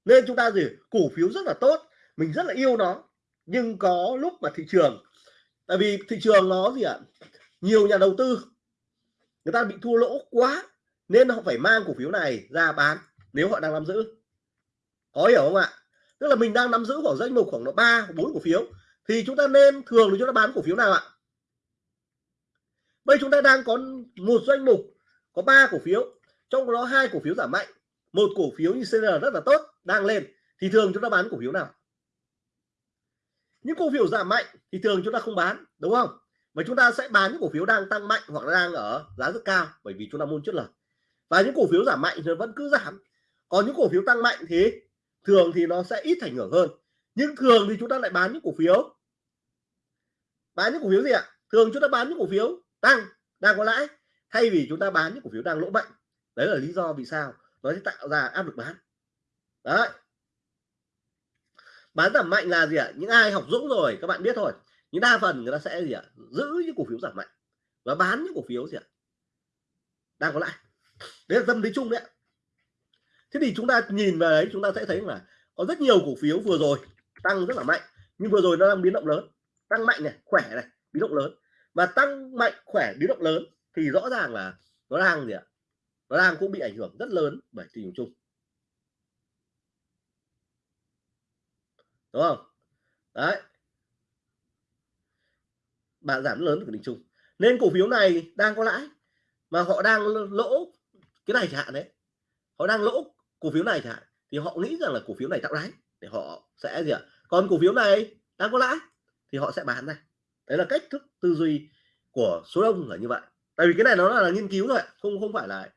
Nên chúng ta gì? Cổ phiếu rất là tốt, mình rất là yêu nó, nhưng có lúc mà thị trường, tại vì thị trường nó gì ạ? Nhiều nhà đầu tư, người ta bị thua lỗ quá, nên họ phải mang cổ phiếu này ra bán nếu họ đang nắm giữ. Có hiểu không ạ? Tức là mình đang nắm giữ khoảng danh mục khoảng độ ba, bốn cổ phiếu thì chúng ta nên thường thì chúng ta bán cổ phiếu nào ạ? Bây chúng ta đang có một danh mục, có ba cổ phiếu, trong đó hai cổ phiếu giảm mạnh. Một cổ phiếu như CR rất là tốt, đang lên, thì thường chúng ta bán cổ phiếu nào? Những cổ phiếu giảm mạnh thì thường chúng ta không bán, đúng không? Mà chúng ta sẽ bán những cổ phiếu đang tăng mạnh hoặc đang ở giá rất cao, bởi vì chúng ta muốn chất lời. Và những cổ phiếu giảm mạnh thì vẫn cứ giảm. Còn những cổ phiếu tăng mạnh thì thường thì nó sẽ ít ảnh hưởng hơn. Nhưng thường thì chúng ta lại bán những cổ phiếu bán những cổ phiếu gì ạ? Thường chúng ta bán những cổ phiếu tăng, đang có lãi, thay vì chúng ta bán những cổ phiếu đang lỗ mạnh. Đấy là lý do vì sao nó sẽ tạo ra áp lực bán. Đấy. Bán giảm mạnh là gì ạ? Những ai học dũng rồi, các bạn biết thôi nhưng đa phần người ta sẽ gì ạ? Giữ những cổ phiếu giảm mạnh và bán những cổ phiếu gì ạ? Đang có lãi. Đấy là tâm lý chung đấy thế thì chúng ta nhìn vào đấy, chúng ta sẽ thấy là có rất nhiều cổ phiếu vừa rồi tăng rất là mạnh, nhưng vừa rồi nó đang biến động lớn tăng mạnh này, khỏe này, biến động lớn. Và tăng mạnh, khỏe, biến động lớn thì rõ ràng là nó đang gì ạ? Nó đang cũng bị ảnh hưởng rất lớn bởi thị trường chung. Đúng không? Đấy. Bạn giảm lớn của thị chung. Nên cổ phiếu này đang có lãi, mà họ đang lỗ cái này chẳng hạn đấy. Họ đang lỗ cổ phiếu này chẳng hạn, thì họ nghĩ rằng là cổ phiếu này tạo lãi để họ sẽ gì ạ? Còn cổ phiếu này đang có lãi thì họ sẽ bán ra. Đấy là cách thức tư duy của số đông là như vậy. Tại vì cái này nó là nghiên cứu thôi không không phải là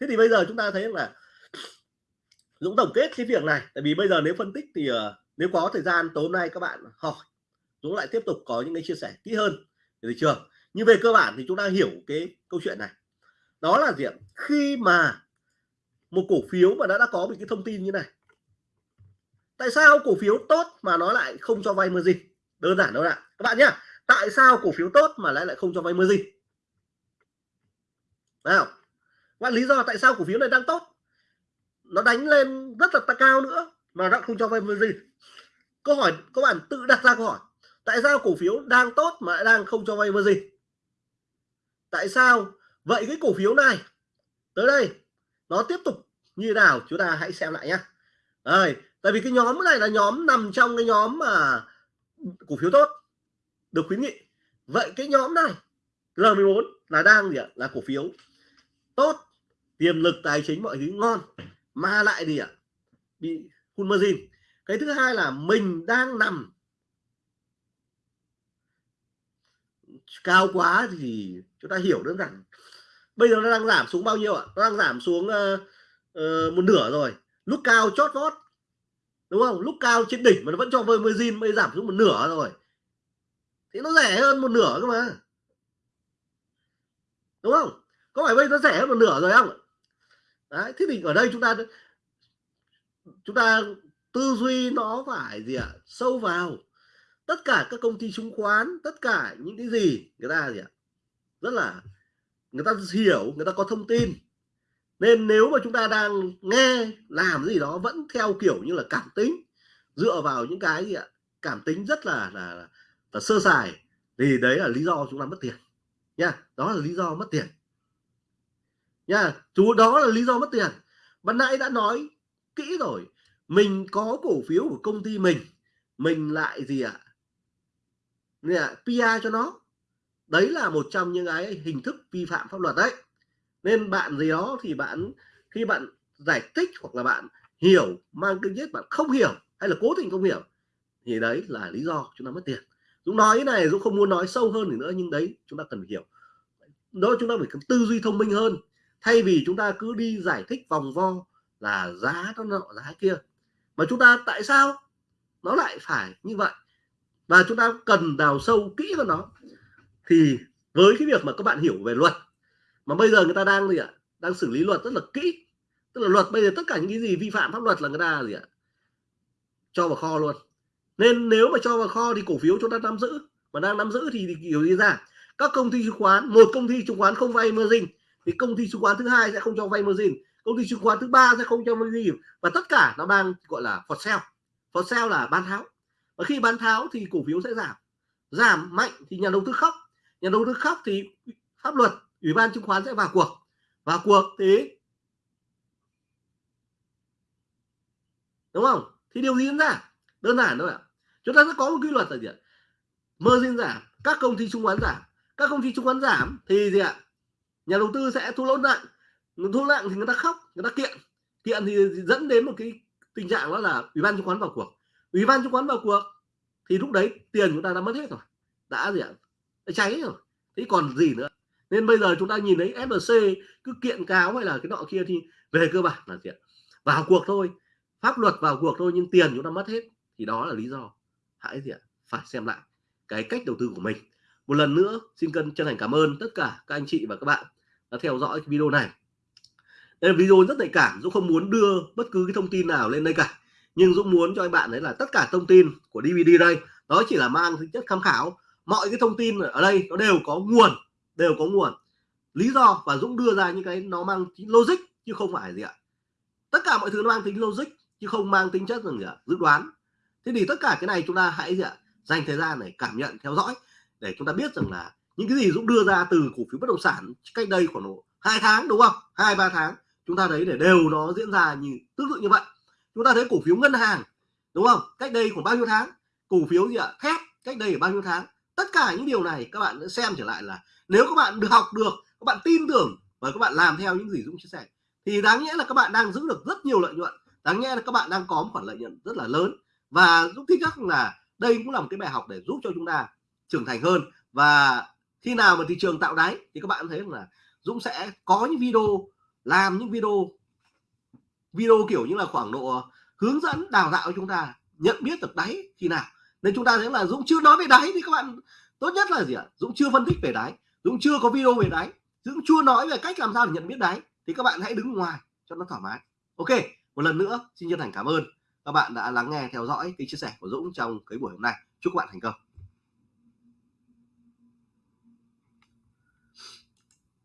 thế thì bây giờ chúng ta thấy là <sniffs> Dũng tổng kết cái việc này. Tại vì bây giờ nếu phân tích thì uh, nếu có thời gian tối hôm nay các bạn hỏi Dũng lại tiếp tục có những cái chia sẻ kỹ hơn về thị trường. Nhưng về cơ bản thì chúng ta hiểu cái câu chuyện này. Đó là gì ạ? Khi mà một cổ phiếu mà đã đã có một cái thông tin như này tại sao cổ phiếu tốt mà nó lại không cho vay margin? Đơn giản đâu ạ. Các bạn nhá, tại sao cổ phiếu tốt mà lại lại không cho vay margin nào và lý do tại sao cổ phiếu này đang tốt? Nó đánh lên rất là cao nữa mà nó không cho vay margin câu hỏi, các bạn tự đặt ra câu hỏi, tại sao cổ phiếu đang tốt mà lại đang không cho vay margin tại sao? Vậy cái cổ phiếu này, tới đây, nó tiếp tục như nào? Chúng ta hãy xem lại nhé đây, tại vì cái nhóm này là nhóm nằm trong cái nhóm mà cổ phiếu tốt được khuyến nghị. Vậy cái nhóm này R14 là đang gì ạ? Là cổ phiếu tốt tiềm lực tài chính mọi thứ ngon mà lại gì ạ? Bị full margin. Cái thứ hai là mình đang nằm cao quá thì chúng ta hiểu đơn giản. Bây giờ nó đang giảm xuống bao nhiêu ạ? Nó đang giảm xuống uh, uh, một nửa rồi. Lúc cao chót vót đúng không? Lúc cao trên đỉnh mà nó vẫn cho vơi mới zin mới giảm xuống một nửa rồi. Thì nó rẻ hơn một nửa cơ mà. Đúng không? Có phải bây nó rẻ hơn một nửa rồi không? Đấy, thế thì ở đây chúng ta chúng ta tư duy nó phải gì ạ? À? sâu vào. Tất cả các công ty chứng khoán, tất cả những cái gì người ta gì ạ? À? rất là, người ta hiểu, người ta có thông tin nên nếu mà chúng ta đang nghe làm gì đó vẫn theo kiểu như là cảm tính dựa vào những cái gì ạ? Cảm tính rất là là, là, là sơ sài thì đấy là lý do chúng ta mất tiền nha. Đó là lý do mất tiền. Nha chú đó là lý do mất tiền. Ban nãy đã nói kỹ rồi mình có cổ phiếu của công ty mình mình lại gì ạ? À? PR cho nó. Đấy là một trong những cái hình thức vi phạm pháp luật đấy nên bạn gì đó thì bạn, khi bạn giải thích hoặc là bạn hiểu, mang kinh nhất bạn không hiểu hay là cố tình không hiểu, thì đấy là lý do chúng ta mất tiền. Dũng nói này, Dũng không muốn nói sâu hơn nữa, nhưng đấy chúng ta cần hiểu. Đó, chúng ta phải tư duy thông minh hơn. Thay vì chúng ta cứ đi giải thích vòng vo là giá nó nọ, giá kia, mà chúng ta tại sao nó lại phải như vậy? Và chúng ta cần đào sâu kỹ hơn nó. Thì với cái việc mà các bạn hiểu về luật mà bây giờ người ta đang gì ạ? Đang xử lý luật rất là kỹ. Tức là luật bây giờ tất cả những cái gì vi phạm pháp luật là người ta gì ạ? Cho vào kho luôn. Nên nếu mà cho vào kho thì cổ phiếu chúng ta nắm giữ. Mà đang nắm giữ thì, thì kiểu gì ra? Các công ty chứng khoán một công ty chứng khoán không vay margin thì công ty chứng khoán thứ hai sẽ không cho vay margin công ty chứng khoán thứ ba sẽ không cho margin. Và tất cả nó đang gọi là for sale. For sale là bán tháo. Và khi bán tháo thì cổ phiếu sẽ giảm. Giảm mạnh thì nhà đầu tư khóc. Nhà đầu tư khóc thì pháp luật ủy ban chứng khoán sẽ vào cuộc. Vào cuộc thì đúng không? Thì điều gì diễn ra? Đơn giản thôi ạ. Chúng ta sẽ có một quy luật là gì ạ? Margin giảm, các công ty chứng khoán giảm. Các công ty chứng khoán giảm thì gì ạ? Nhà đầu tư sẽ thua lỗ nặng. Thua nặng thì người ta khóc, người ta kiện. Kiện thì dẫn đến một cái tình trạng đó là ủy ban chứng khoán vào cuộc. Ủy ban chứng khoán vào cuộc thì lúc đấy tiền chúng ta đã mất hết rồi. Đã gì ạ? Đã cháy rồi. Thế còn gì nữa? Nên bây giờ chúng ta nhìn thấy FLC cứ kiện cáo hay là cái nọ kia thì về cơ bản là gì ạ? Vào cuộc thôi, pháp luật vào cuộc thôi nhưng tiền chúng ta mất hết, thì đó là lý do. Hãy gì ạ? Phải xem lại cái cách đầu tư của mình. Một lần nữa, xin cân, chân thành cảm ơn tất cả các anh chị và các bạn đã theo dõi cái video này. Đây là video rất nhạy cảm, Dũng không muốn đưa bất cứ cái thông tin nào lên đây cả. Nhưng Dũng muốn cho anh bạn đấy là tất cả thông tin của DVD đây đó chỉ là mang tính chất tham khảo. Mọi cái thông tin ở đây nó đều có nguồn đều có nguồn. Lý do và Dũng đưa ra những cái nó mang tính logic chứ không phải gì ạ. Tất cả mọi thứ nó mang tính logic chứ không mang tính chất rằng gì ạ? Dự đoán. Thế thì tất cả cái này chúng ta hãy gì ạ? Dành thời gian để cảm nhận, theo dõi để chúng ta biết rằng là những cái gì Dũng đưa ra từ cổ phiếu bất động sản cách đây khoảng độ hai tháng, đúng không? Hai, ba tháng, chúng ta thấy để đều nó diễn ra như, tương tự như vậy. Chúng ta thấy cổ phiếu ngân hàng, đúng không? Cách đây khoảng bao nhiêu tháng? Cổ phiếu gì ạ? Thép, cách đây bao nhiêu tháng? Tất cả những điều này các bạn xem trở lại là nếu các bạn được học được, các bạn tin tưởng và các bạn làm theo những gì Dũng chia sẻ, thì đáng nghĩa là các bạn đang giữ được rất nhiều lợi nhuận. Đáng nghĩa là các bạn đang có một khoản lợi nhuận rất là lớn. Và Dũng tin chắc là đây cũng là một cái bài học để giúp cho chúng ta trưởng thành hơn. Và khi nào mà thị trường tạo đáy thì các bạn thấy là Dũng sẽ có những video, làm những video video kiểu như là khoảng độ hướng dẫn, đào tạo chúng ta nhận biết được đáy khi nào. Nên chúng ta thấy là Dũng chưa nói về đáy thì các bạn, tốt nhất là gì ạ? Dũng chưa phân tích về đáy. Dũng chưa có video về đáy, Dũng chưa nói về cách làm sao để nhận biết đáy, thì các bạn hãy đứng ngoài cho nó thoải mái. Ok, một lần nữa, xin chân thành cảm ơn. Các bạn đã lắng nghe, theo dõi cái chia sẻ của Dũng trong cái buổi hôm nay. Chúc các bạn thành công.